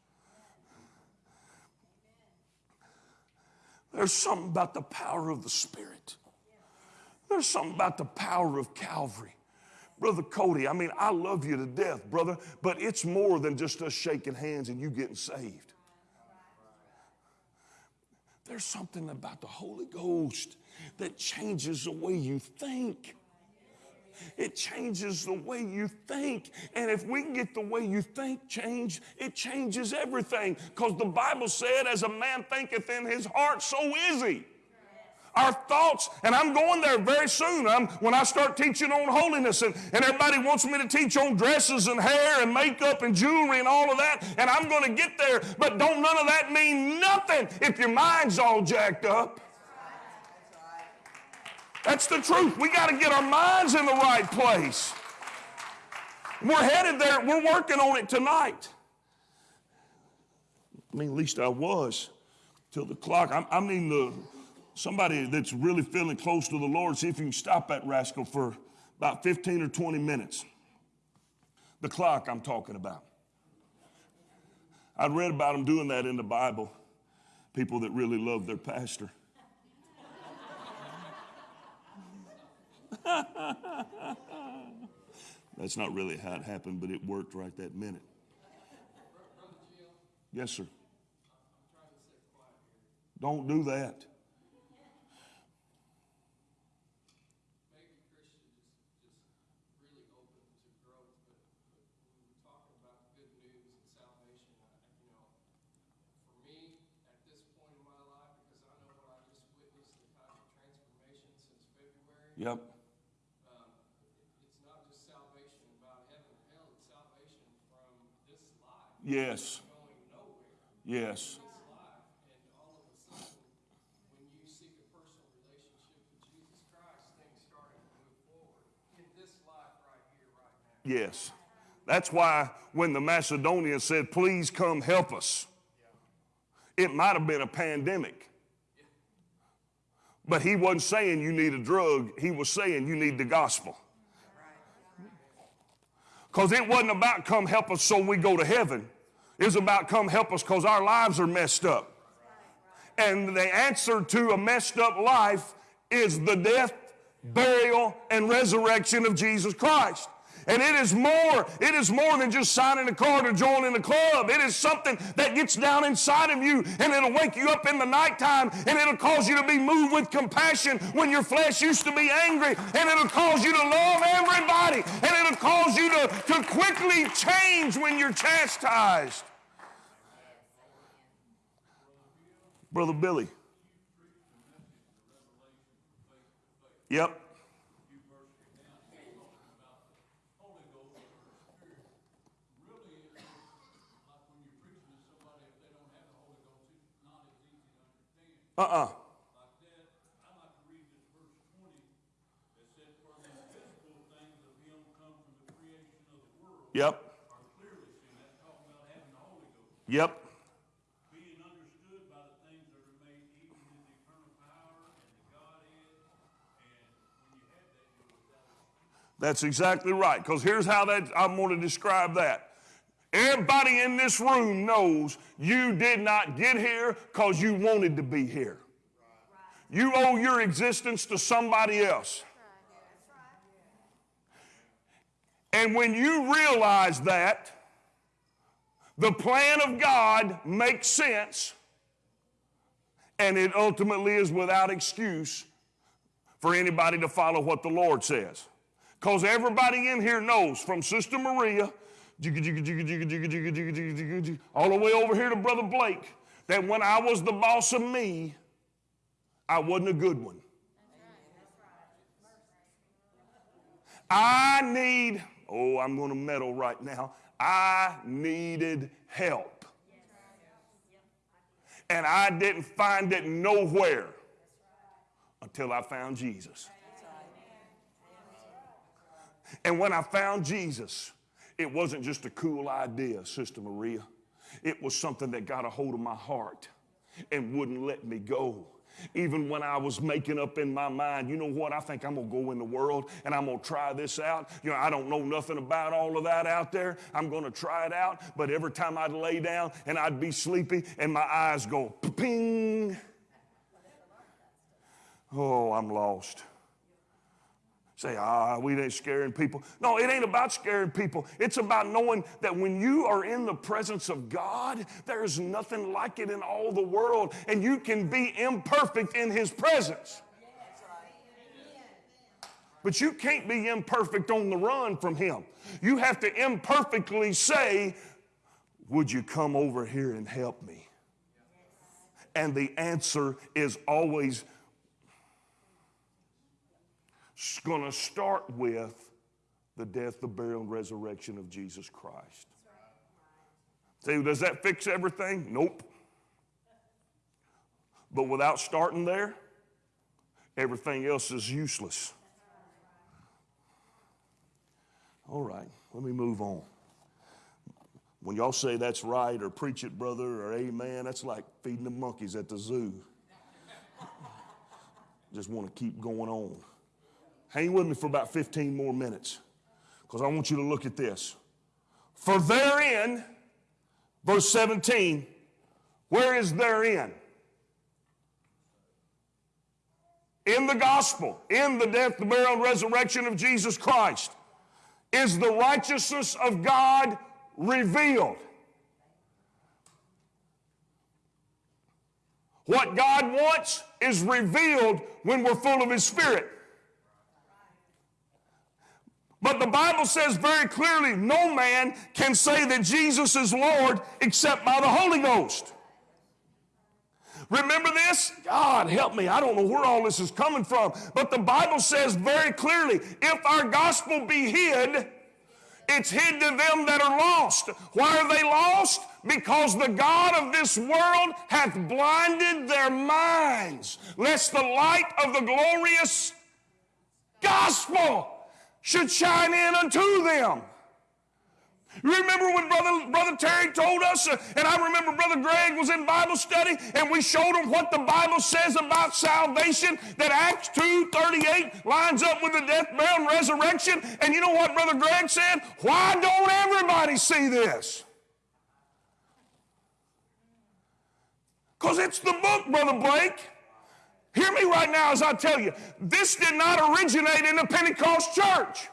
There's something about the power of the Spirit. There's something about the power of Calvary. Brother Cody, I mean, I love you to death, brother, but it's more than just us shaking hands and you getting saved. There's something about the Holy Ghost that changes the way you think. It changes the way you think. And if we can get the way you think changed, it changes everything. Because the Bible said, as a man thinketh in his heart, so is he. Our thoughts, and I'm going there very soon. I'm, when I start teaching on holiness, and, and everybody wants me to teach on dresses and hair and makeup and jewelry and all of that, and I'm going to get there. But don't none of that mean nothing if your mind's all jacked up. That's the truth. We got to get our minds in the right place. We're headed there. We're working on it tonight. I mean, at least I was till the clock. I, I mean, the somebody that's really feeling close to the Lord, see if you can stop that rascal for about 15 or 20 minutes. The clock I'm talking about. I'd read about them doing that in the Bible, people that really love their pastor. That's not really how it happened, but it worked right that minute. Yes, sir. Don't do that. Yep. Um, it's not just salvation about heaven and hell, it's salvation from this life. Yes. Going nowhere. Yes. This life. And all of a sudden, when you seek a personal relationship with Jesus Christ, things start to move forward in this life right here, right now. Yes. That's why when the Macedonians said, please come help us, it might have been a pandemic. But he wasn't saying you need a drug, he was saying you need the gospel. Because it wasn't about come help us so we go to heaven. It was about come help us because our lives are messed up. And the answer to a messed up life is the death, burial, and resurrection of Jesus Christ. And it is more, it is more than just signing a card or joining a club. It is something that gets down inside of you and it'll wake you up in the nighttime and it'll cause you to be moved with compassion when your flesh used to be angry and it'll cause you to love everybody and it'll cause you to, to quickly change when you're chastised. Brother Billy. Yep. Uh-uh. Yep. Yep. Being understood by the things that are made, even his eternal power and the and when you have that, That's exactly right. Because here's how that I'm going to describe that. Everybody in this room knows you did not get here because you wanted to be here. You owe your existence to somebody else. And when you realize that, the plan of God makes sense, and it ultimately is without excuse for anybody to follow what the Lord says. Because everybody in here knows, from Sister Maria all the way over here to Brother Blake, that when I was the boss of me, I wasn't a good one. I need, oh, I'm going to meddle right now. I needed help. And I didn't find it nowhere until I found Jesus. And when I found Jesus, it wasn't just a cool idea, Sister Maria. It was something that got a hold of my heart and wouldn't let me go. Even when I was making up in my mind, you know what? I think I'm gonna go in the world and I'm gonna try this out. You know, I don't know nothing about all of that out there. I'm gonna try it out. But every time I'd lay down and I'd be sleepy and my eyes go ping. Oh, I'm lost. Say, ah, we ain't scaring people. No, it ain't about scaring people. It's about knowing that when you are in the presence of God, there's nothing like it in all the world, and you can be imperfect in His presence. But you can't be imperfect on the run from Him. You have to imperfectly say, Would you come over here and help me? And the answer is always going to start with the death, the burial, and resurrection of Jesus Christ. See, does that fix everything? Nope. But without starting there, everything else is useless. All right, let me move on. When y'all say that's right or preach it, brother, or amen, that's like feeding the monkeys at the zoo. Just want to keep going on. Hang with me for about 15 more minutes because I want you to look at this. For therein, verse 17, where is therein? In the gospel, in the death, the burial, and resurrection of Jesus Christ, is the righteousness of God revealed. What God wants is revealed when we're full of His Spirit. But the Bible says very clearly no man can say that Jesus is Lord except by the Holy Ghost. Remember this? God help me. I don't know where all this is coming from. But the Bible says very clearly if our gospel be hid, it's hid to them that are lost. Why are they lost? Because the God of this world hath blinded their minds, lest the light of the glorious gospel should shine in unto them. You remember when Brother, Brother Terry told us, uh, and I remember Brother Greg was in Bible study, and we showed him what the Bible says about salvation, that Acts 2 38 lines up with the death, burial, and resurrection. And you know what Brother Greg said? Why don't everybody see this? Because it's the book, Brother Blake. Hear me right now as I tell you, this did not originate in the Pentecost church.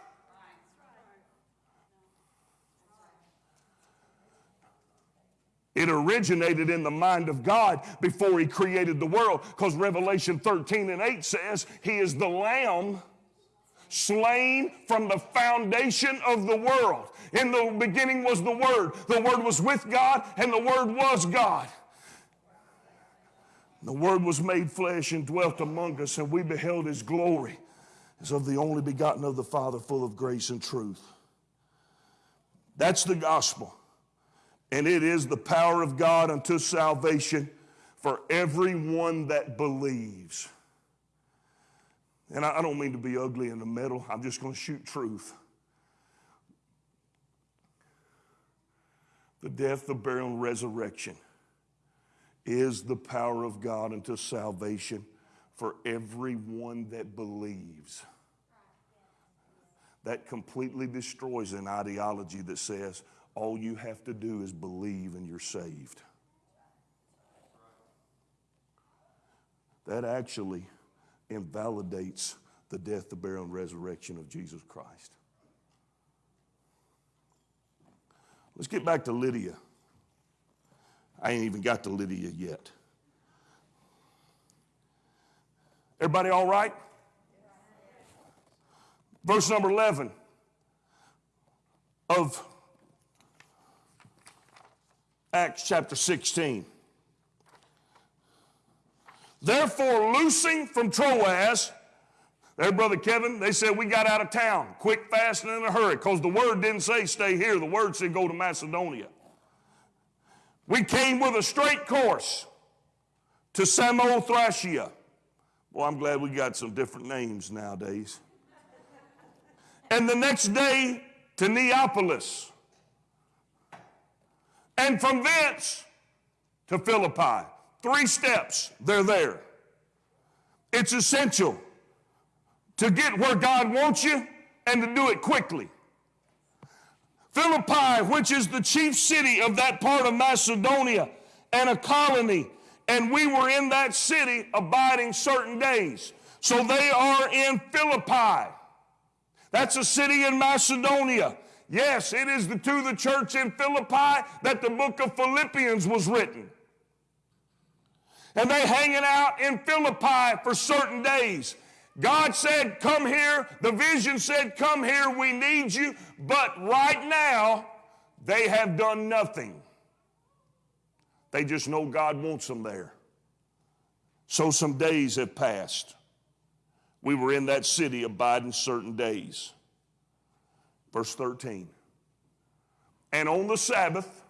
It originated in the mind of God before He created the world because Revelation 13 and 8 says He is the Lamb slain from the foundation of the world. In the beginning was the Word, the Word was with God, and the Word was God. The Word was made flesh and dwelt among us, and we beheld His glory as of the only begotten of the Father, full of grace and truth. That's the gospel. And it is the power of God unto salvation for everyone that believes. And I don't mean to be ugly in the middle, I'm just going to shoot truth. The death, the burial, and resurrection is the power of God unto salvation for everyone that believes. That completely destroys an ideology that says all you have to do is believe and you're saved. That actually invalidates the death, the burial, and resurrection of Jesus Christ. Let's get back to Lydia. I ain't even got to Lydia yet. Everybody all right? Verse number 11 of Acts chapter 16. Therefore, loosing from Troas There, Brother Kevin, they said we got out of town quick, fast, and in a hurry because the word didn't say stay here. The word said go to Macedonia. We came with a straight course to Samothracia. Well, I'm glad we got some different names nowadays. And the next day to Neapolis. And from thence to Philippi. Three steps, they're there. It's essential to get where God wants you and to do it quickly. Philippi, which is the chief city of that part of Macedonia and a colony, and we were in that city abiding certain days. So they are in Philippi. That's a city in Macedonia. Yes, it is the, to the church in Philippi that the book of Philippians was written. And they hanging out in Philippi for certain days. God said, Come here. The vision said, Come here. We need you. But right now, they have done nothing. They just know God wants them there. So some days have passed. We were in that city abiding certain days. Verse 13. And on the Sabbath,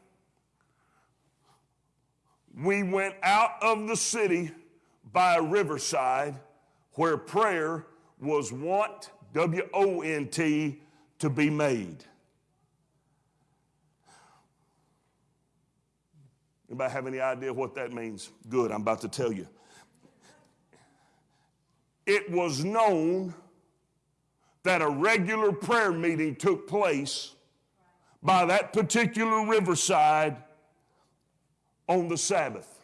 we went out of the city by a riverside where prayer was wont, W O N T, to be made. Anybody have any idea what that means? Good, I'm about to tell you. It was known that a regular prayer meeting took place by that particular riverside on the Sabbath.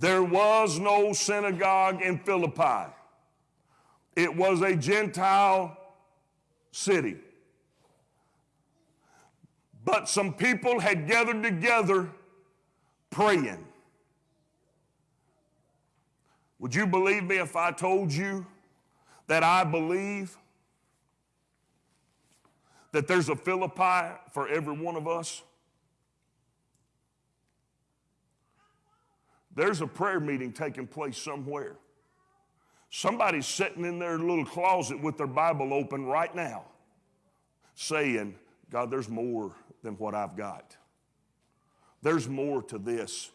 There was no synagogue in Philippi. It was a Gentile city. But some people had gathered together praying. Would you believe me if I told you that I believe that there's a Philippi for every one of us? There's a prayer meeting taking place somewhere. Somebody's sitting in their little closet with their Bible open right now, saying, God, there's more than what I've got. There's more to this.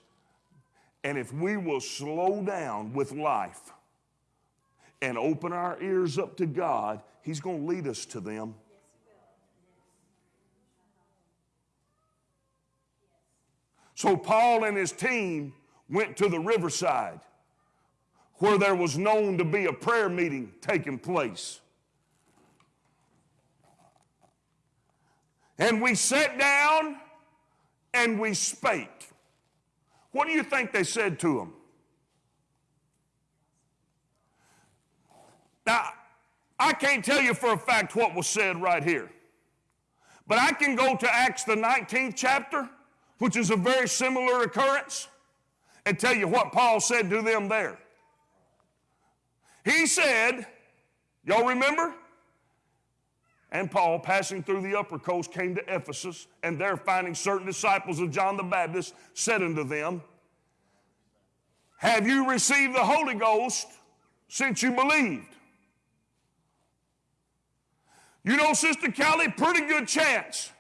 And if we will slow down with life and open our ears up to God, He's going to lead us to them. So Paul and his team went to the riverside where there was known to be a prayer meeting taking place. And we sat down and we spake. What do you think they said to him? Now, I can't tell you for a fact what was said right here, but I can go to Acts, the 19th chapter, which is a very similar occurrence, and tell you what Paul said to them there. He said, Y'all remember? And Paul, passing through the upper coast, came to Ephesus, and there finding certain disciples of John the Baptist, said unto them, Have you received the Holy Ghost since you believed? You know, Sister Kelly, pretty good chance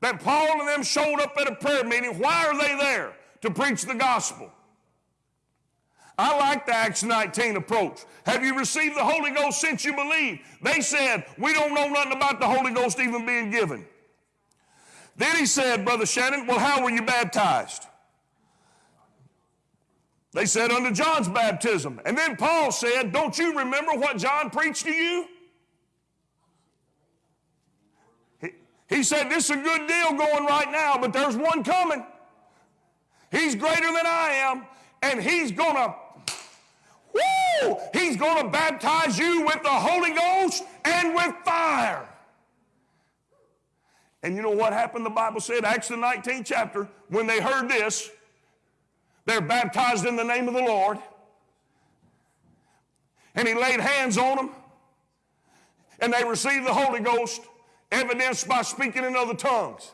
that Paul and them showed up at a prayer meeting. Why are they there? To preach the gospel. I like the Acts 19 approach. Have you received the Holy Ghost since you believe? They said, We don't know nothing about the Holy Ghost even being given. Then he said, Brother Shannon, Well, how were you baptized? They said, Under John's baptism. And then Paul said, Don't you remember what John preached to you? He, he said, This is a good deal going right now, but there's one coming. He's greater than I am, and he's going to Woo! He's going to baptize you with the Holy Ghost and with fire. And you know what happened? The Bible said, Acts the 19th chapter, when they heard this, they're baptized in the name of the Lord. And he laid hands on them, and they received the Holy Ghost, evidenced by speaking in other tongues.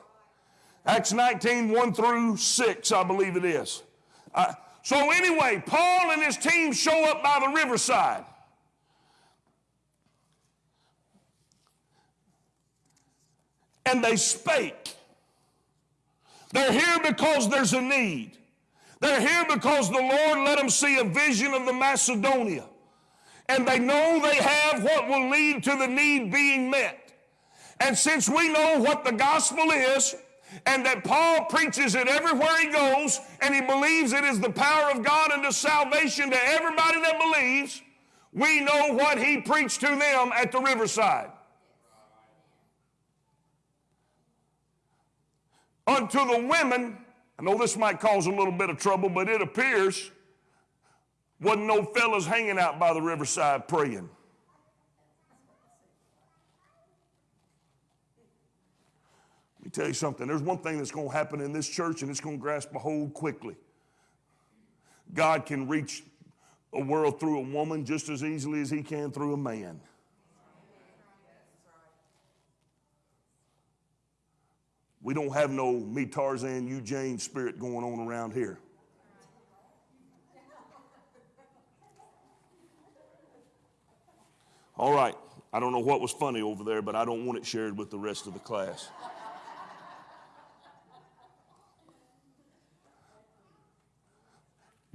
Acts 19, 1 through 6, I believe it is. I, So, anyway, Paul and his team show up by the riverside. And they spake. They're here because there's a need. They're here because the Lord let them see a vision of the Macedonia. And they know they have what will lead to the need being met. And since we know what the gospel is, and that Paul preaches it everywhere he goes, and he believes it is the power of God unto salvation to everybody that believes, we know what he preached to them at the riverside. Unto the women, I know this might cause a little bit of trouble, but it appears wasn't no fellas hanging out by the riverside praying. Me tell you something. There's one thing that's going to happen in this church, and it's going to grasp a hold quickly. God can reach a world through a woman just as easily as he can through a man. We don't have no me Tarzan, you Jane spirit going on around here. All right. I don't know what was funny over there, but I don't want it shared with the rest of the class.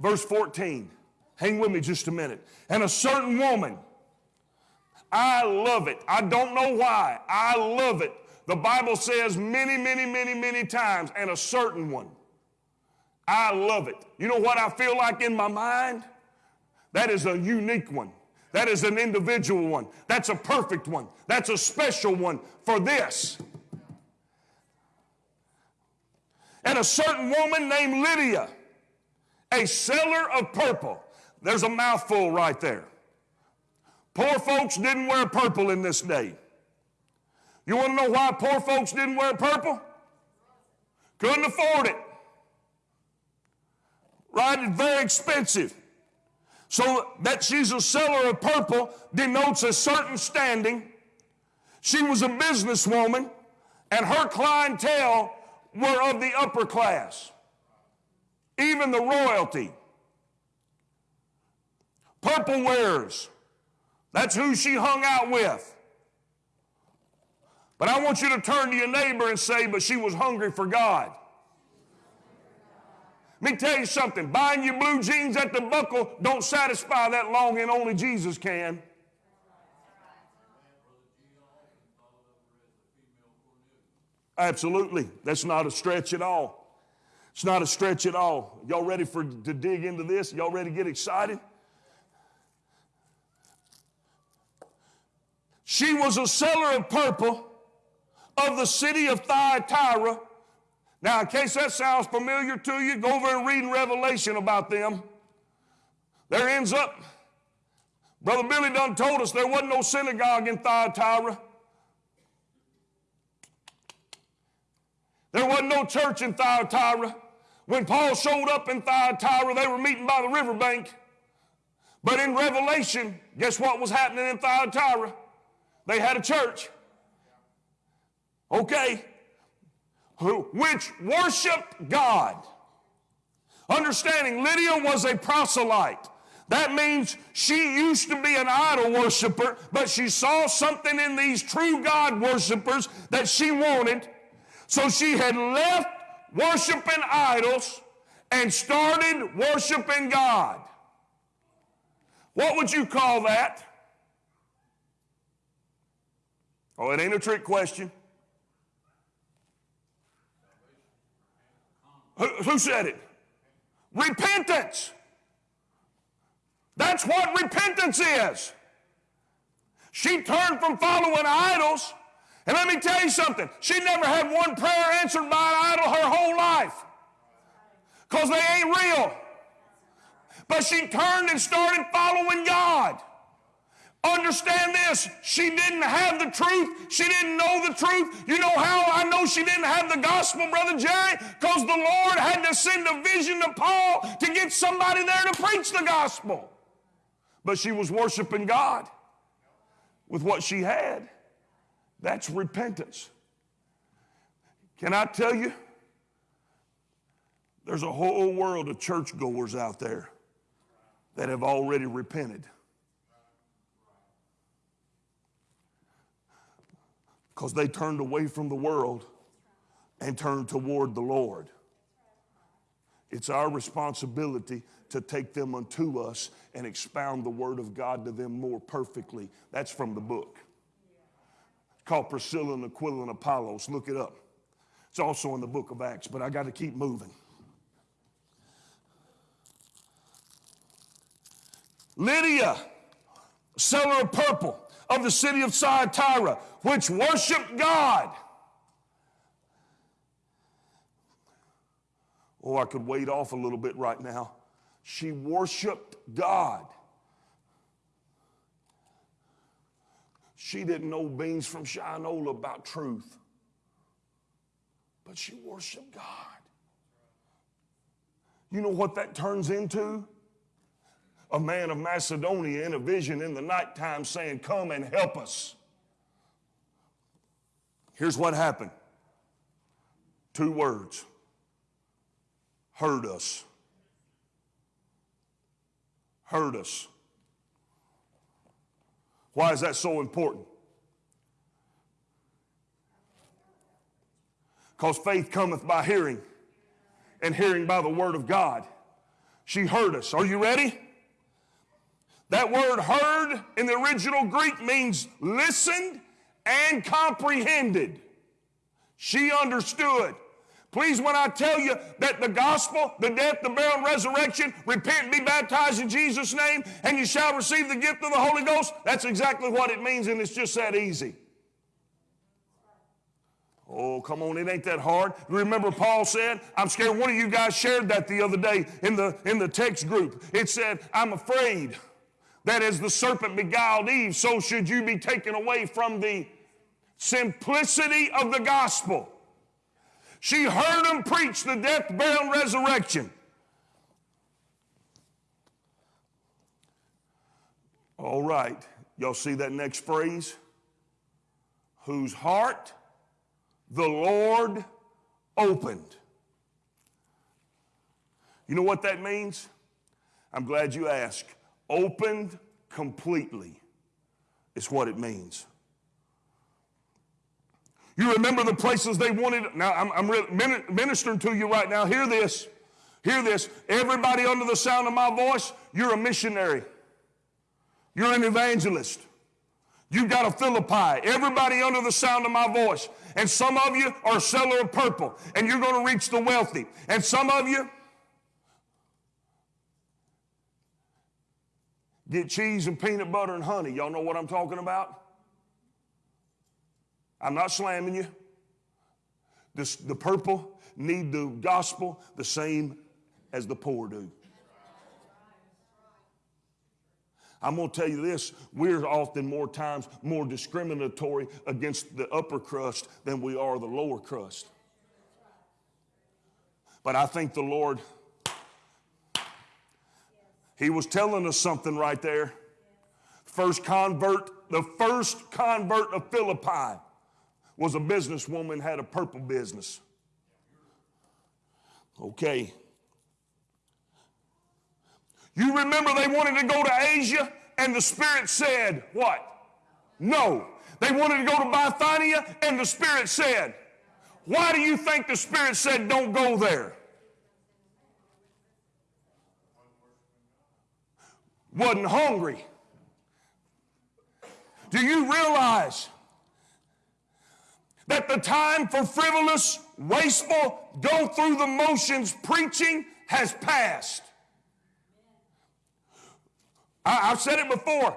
Verse 14. Hang with me just a minute. And a certain woman, I love it. I don't know why. I love it. The Bible says many, many, many, many times, and a certain one. I love it. You know what I feel like in my mind? That is a unique one. That is an individual one. That's a perfect one. That's a special one for this. And a certain woman named Lydia, a seller of purple. There's a mouthful right there. Poor folks didn't wear purple in this day. You want to know why poor folks didn't wear purple? Couldn't afford it. Right? It's very expensive. So that she's a seller of purple denotes a certain standing. She was a businesswoman, and her clientele were of the upper class, even the royalty. Purple wearers. That's who she hung out with. But I want you to turn to your neighbor and say, but she was hungry for God. Let me tell you something. Buying your blue jeans at the buckle don't satisfy that longing. Only Jesus can. Absolutely. That's not a stretch at all. It's not a stretch at all. Y'all ready for to dig into this? Y'all ready to get excited? She was a seller of purple of the city of Thyatira. Now, in case that sounds familiar to you, go over and read in Revelation about them. There ends up, Brother Billy done told us there wasn't no synagogue in Thyatira. There wasn't no church in Thyatira. When Paul showed up in Thyatira, they were meeting by the riverbank. But in Revelation, guess what was happening in Thyatira? They had a church. Okay. Which worshiped God. Understanding Lydia was a proselyte. That means she used to be an idol worshiper, but she saw something in these true God worshipers that she wanted. So she had left worshiping idols and started worshiping God. What would you call that? Oh, it ain't a trick question. Who, who said it? Repentance. That's what repentance is. She turned from following idols. And let me tell you something. She never had one prayer answered by an idol her whole life. Because they ain't real. But she turned and started following God. Understand this. She didn't have the truth. She didn't know the truth. You know how I know she didn't have the gospel, Brother Jerry? Because the Lord had to send a vision to Paul to get somebody there to preach the gospel. But she was worshiping God with what she had. That's repentance. Can I tell you? There's a whole world of churchgoers out there that have already repented. Because they turned away from the world and turned toward the Lord. It's our responsibility to take them unto us and expound the word of God to them more perfectly. That's from the book. Called Priscilla and Aquila and Apollos. Look it up. It's also in the book of Acts, but I got to keep moving. Lydia, seller of purple of the city of Thyatira, which worshiped God. Oh, I could wade off a little bit right now. She worshiped God. She didn't know beans from Shinola about truth, but she worshiped God. You know what that turns into? A man of Macedonia in a vision in the nighttime saying, Come and help us. Here's what happened two words heard us. Heard us. Why is that so important? Because faith cometh by hearing, and hearing by the word of God. She heard us. Are you ready? That word heard in the original Greek means listened and comprehended. She understood. Please, when I tell you that the gospel, the death, the burial, and resurrection, repent and be baptized in Jesus' name, and you shall receive the gift of the Holy Ghost, that's exactly what it means, and it's just that easy. Oh, come on, it ain't that hard. Remember, Paul said, I'm scared. One of you guys shared that the other day in the, in the text group. It said, I'm afraid that as the serpent beguiled Eve, so should you be taken away from the simplicity of the gospel. She heard him preach the death, burial, and resurrection. All right, y'all see that next phrase? Whose heart the Lord opened. You know what that means? I'm glad you asked. Opened completely is what it means. You remember the places they wanted. Now, I'm, I'm ministering to you right now. Hear this. Hear this. Everybody under the sound of my voice, you're a missionary. You're an evangelist. You've got a Philippi. Everybody under the sound of my voice. And some of you are a seller of purple, and you're going to reach the wealthy. And some of you get cheese and peanut butter and honey. Y'all know what I'm talking about? I'm not slamming you. This, the purple need the gospel the same as the poor do. I'm going to tell you this we're often more times more discriminatory against the upper crust than we are the lower crust. But I think the Lord, He was telling us something right there. First convert, the first convert of Philippi was a businesswoman, had a purple business. Okay. You remember they wanted to go to Asia, and the Spirit said, What? No. They wanted to go to Bithynia, and the Spirit said, Why do you think the Spirit said, Don't go there? Wasn't hungry. Do you realize that the time for frivolous, wasteful, go through the motions preaching has passed? I, have said it before.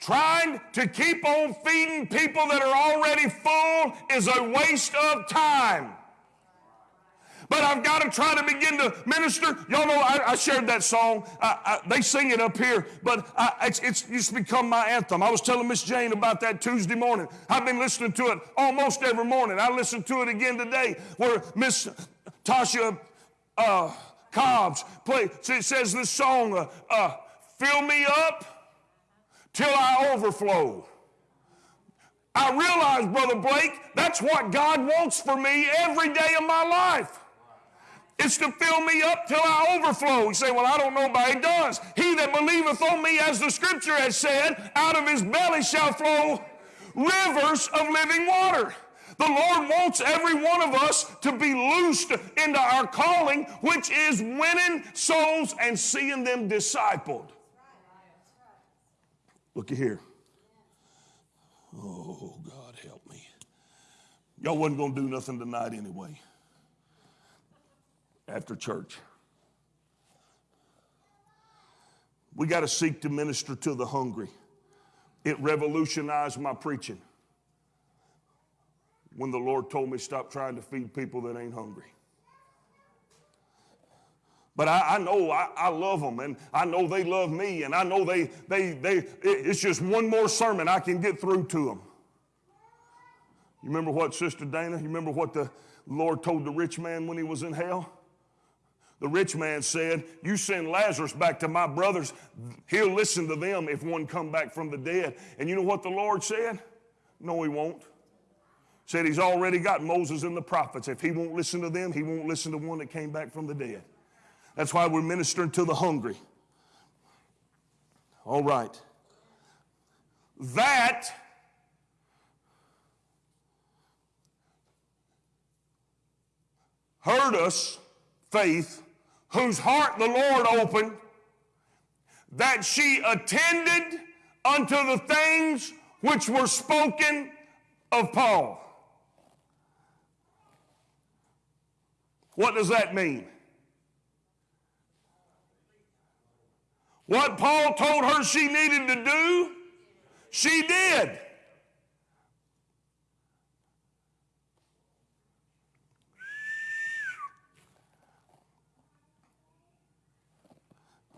Trying to keep on feeding people that are already full is a waste of time. But I've got to try to begin to minister. Y'all know I, I shared that song. I, I, they sing it up here, but it's, it's just become my anthem. I was telling Miss Jane about that Tuesday morning. I've been listening to it almost every morning. I listened to it again today, where Miss Tasha uh, Cobbs play. It says this song. Uh, uh, Fill me up till I overflow. I realize, Brother Blake, that's what God wants for me every day of my life. It's to fill me up till I overflow. You say, Well, I don't know, but He does. He that believeth on me, as the scripture has said, out of his belly shall flow rivers of living water. The Lord wants every one of us to be loosed into our calling, which is winning souls and seeing them discipled. Looky here. Oh, God, help me. Y'all wasn't going to do nothing tonight anyway after church. We got to seek to minister to the hungry. It revolutionized my preaching when the Lord told me stop trying to feed people that ain't hungry. But I, I know I, I, love them and I know they love me and I know they, they, they, it's just one more sermon I can get through to them. You remember what, Sister Dana? You remember what the Lord told the rich man when he was in hell? The rich man said, You send Lazarus back to my brothers, he'll listen to them if one come back from the dead. And you know what the Lord said? No, he won't. Said he's already got Moses and the prophets. If he won't listen to them, he won't listen to one that came back from the dead. That's why we're ministering to the hungry. All right. That hurt us, faith, whose heart the Lord opened, that she attended unto the things which were spoken of Paul. What does that mean? What Paul told her she needed to do, she did.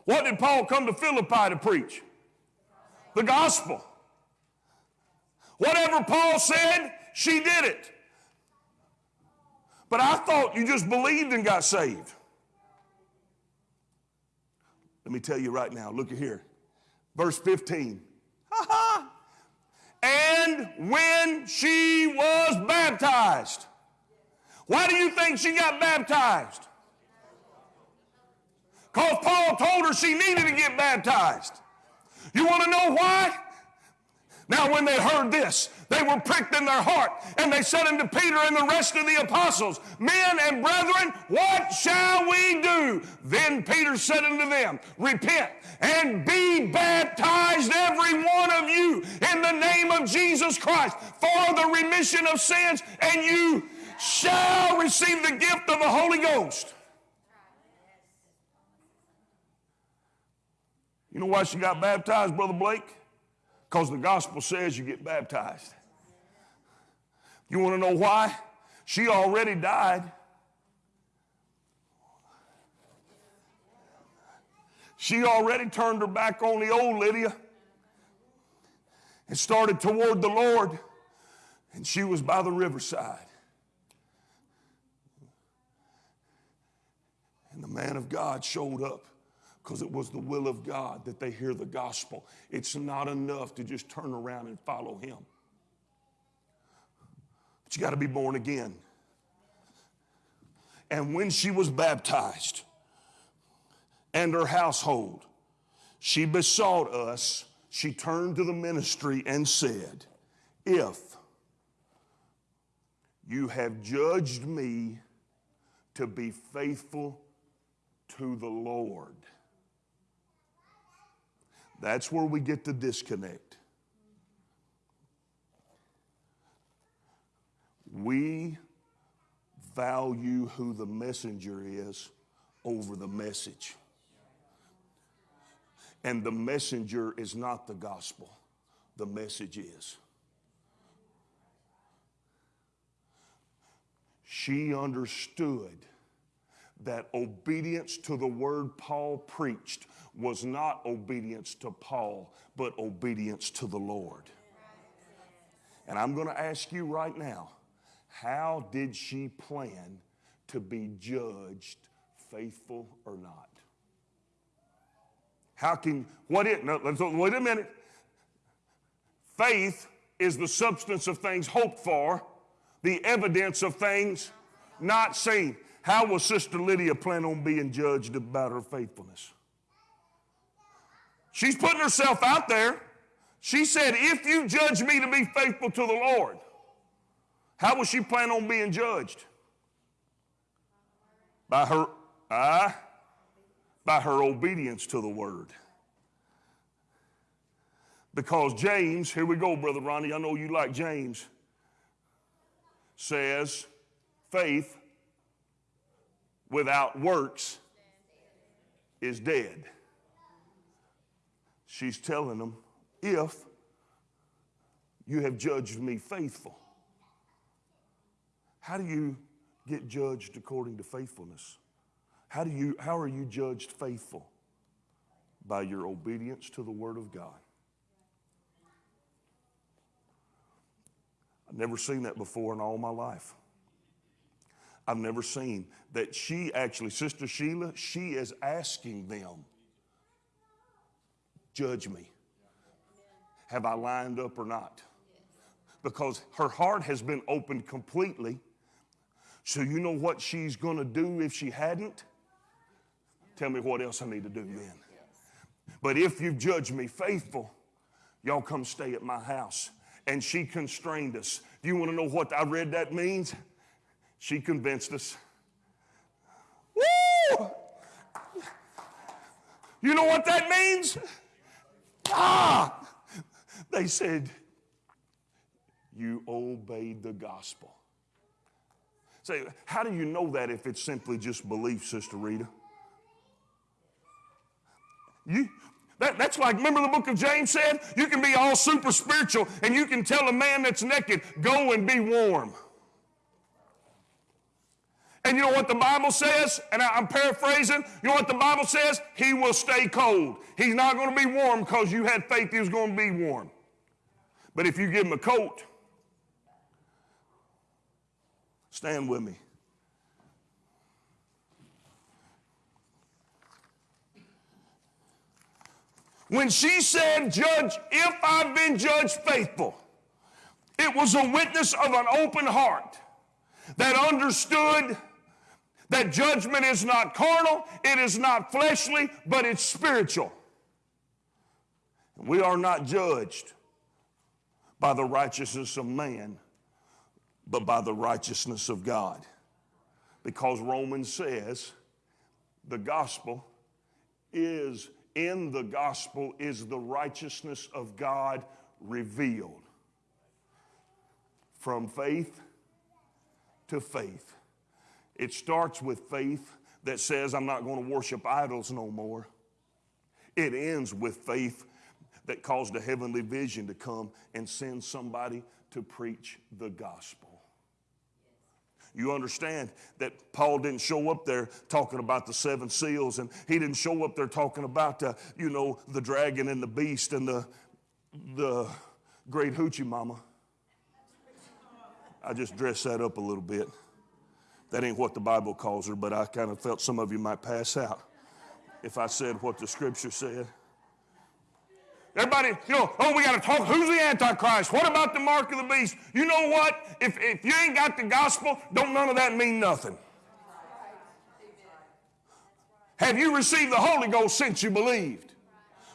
What did Paul come to Philippi to preach? The gospel. Whatever Paul said, she did it. But I thought you just believed and got saved. Let me tell you right now, look at here. Verse 15. and when she was baptized. Why do you think she got baptized? Because Paul told her she needed to get baptized. You want to know why? Now, when they heard this, they were pricked in their heart, and they said unto Peter and the rest of the apostles, Men and brethren, what shall we do? Then Peter said unto them, Repent and be baptized, every one of you, in the name of Jesus Christ, for the remission of sins, and you shall receive the gift of the Holy Ghost. You know why she got baptized, Brother Blake? Because the gospel says you get baptized. You want to know why? She already died. She already turned her back on the old Lydia and started toward the Lord, and she was by the riverside. And the man of God showed up because it was the will of God that they hear the gospel. It's not enough to just turn around and follow Him. But you got to be born again. And when she was baptized and her household, she besought us, she turned to the ministry and said, If you have judged me to be faithful to the Lord, that's where we get the disconnect. We value who the messenger is over the message. And the messenger is not the gospel, the message is. She understood that obedience to the word Paul preached was not obedience to Paul, but obedience to the Lord. And I'm going to ask you right now how did she plan to be judged faithful or not? How can, what it, no, let's, wait a minute. Faith is the substance of things hoped for, the evidence of things not seen. How will Sister Lydia plan on being judged about her faithfulness? She's putting herself out there. She said, If you judge me to be faithful to the Lord, how will she plan on being judged? By her, ah, by her obedience to the word. Because James, here we go, Brother Ronnie, I know you like James, says faith without works is dead. She's telling them, if you have judged me faithful, how do you get judged according to faithfulness? How, do you, how are you judged faithful? By your obedience to the Word of God. I've never seen that before in all my life. I've never seen that she actually, Sister Sheila, she is asking them, judge me. Have I lined up or not? Because her heart has been opened completely. So, you know what she's going to do if she hadn't? Tell me what else I need to do then. But if you've judged me faithful, y'all come stay at my house. And she constrained us. Do you want to know what I read that means? She convinced us. Woo! You know what that means? Ah! They said, You obeyed the gospel. Say, how do you know that if it's simply just belief, Sister Rita? You, that, that's like, remember the book of James said? You can be all super spiritual and you can tell a man that's naked, go and be warm. And you know what the Bible says? And I, am paraphrasing. You know what the Bible says? He will stay cold. He's not going to be warm because you had faith he was going to be warm. But if you give him a coat, stand with me. When she said, Judge, if I've been judged faithful, it was a witness of an open heart that understood that judgment is not carnal, it is not fleshly, but it's spiritual. We are not judged by the righteousness of man, but by the righteousness of God. Because Romans says the gospel is, in the gospel, is the righteousness of God revealed from faith to faith. It starts with faith that says, I'm not going to worship idols no more. It ends with faith that caused a heavenly vision to come and send somebody to preach the gospel. You understand that Paul didn't show up there talking about the seven seals, and he didn't show up there talking about, uh, you know, the dragon and the beast and the, the great hoochie mama. I just dressed that up a little bit. That ain't what the Bible calls her, but I kind of felt some of you might pass out if I said what the scripture said. Everybody, you know, oh, we got to talk. Who's the Antichrist? What about the mark of the beast? You know what? If, if you ain't got the gospel, don't none of that mean nothing. Have you received the Holy Ghost since you believed?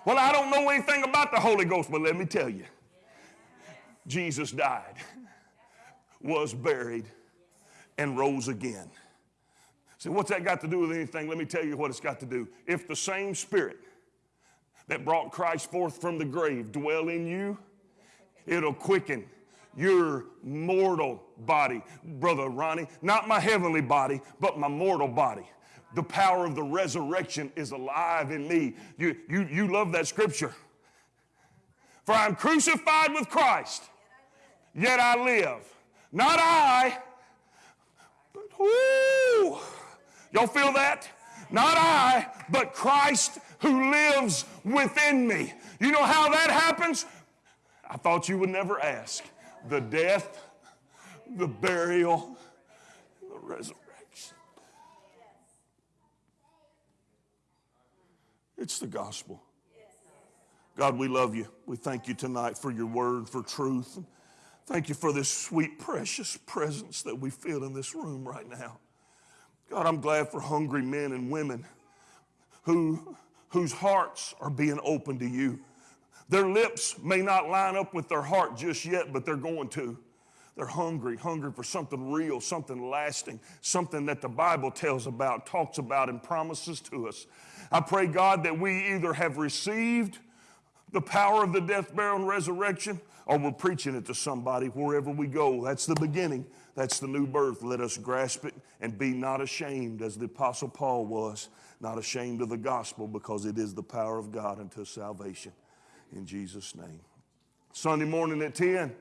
Well, I don't know anything about the Holy Ghost, but let me tell you Jesus died, was buried, and rose again. So, what's that got to do with anything? Let me tell you what it's got to do. If the same Spirit that brought Christ forth from the grave dwell in you, it'll quicken your mortal body, Brother Ronnie. Not my heavenly body, but my mortal body. The power of the resurrection is alive in me. You, you, you love that scripture. For I'm crucified with Christ, yet I live. Not I, Woo! Y'all feel that? Not I, but Christ who lives within me. You know how that happens? I thought you would never ask. The death, the burial, the resurrection. It's the gospel. God, we love you. We thank you tonight for your word, for truth. Thank you for this sweet, precious presence that we feel in this room right now. God, I'm glad for hungry men and women who, whose hearts are being open to you. Their lips may not line up with their heart just yet, but they're going to. They're hungry, hungry for something real, something lasting, something that the Bible tells about, talks about, and promises to us. I pray, God, that we either have received the power of the death, burial, and resurrection, or we're preaching it to somebody wherever we go. That's the beginning. That's the new birth. Let us grasp it and be not ashamed, as the Apostle Paul was, not ashamed of the gospel, because it is the power of God unto salvation. In Jesus' name. Sunday morning at 10,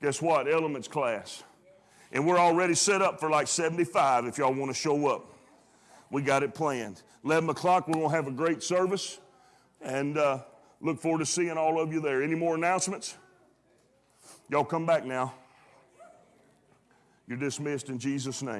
guess what? Elements class. And we're already set up for like 75 if y'all want to show up. We got it planned. 11 o'clock, we're going to have a great service. And uh, look forward to seeing all of you there. Any more announcements? Y'all come back now. You're dismissed in Jesus' name.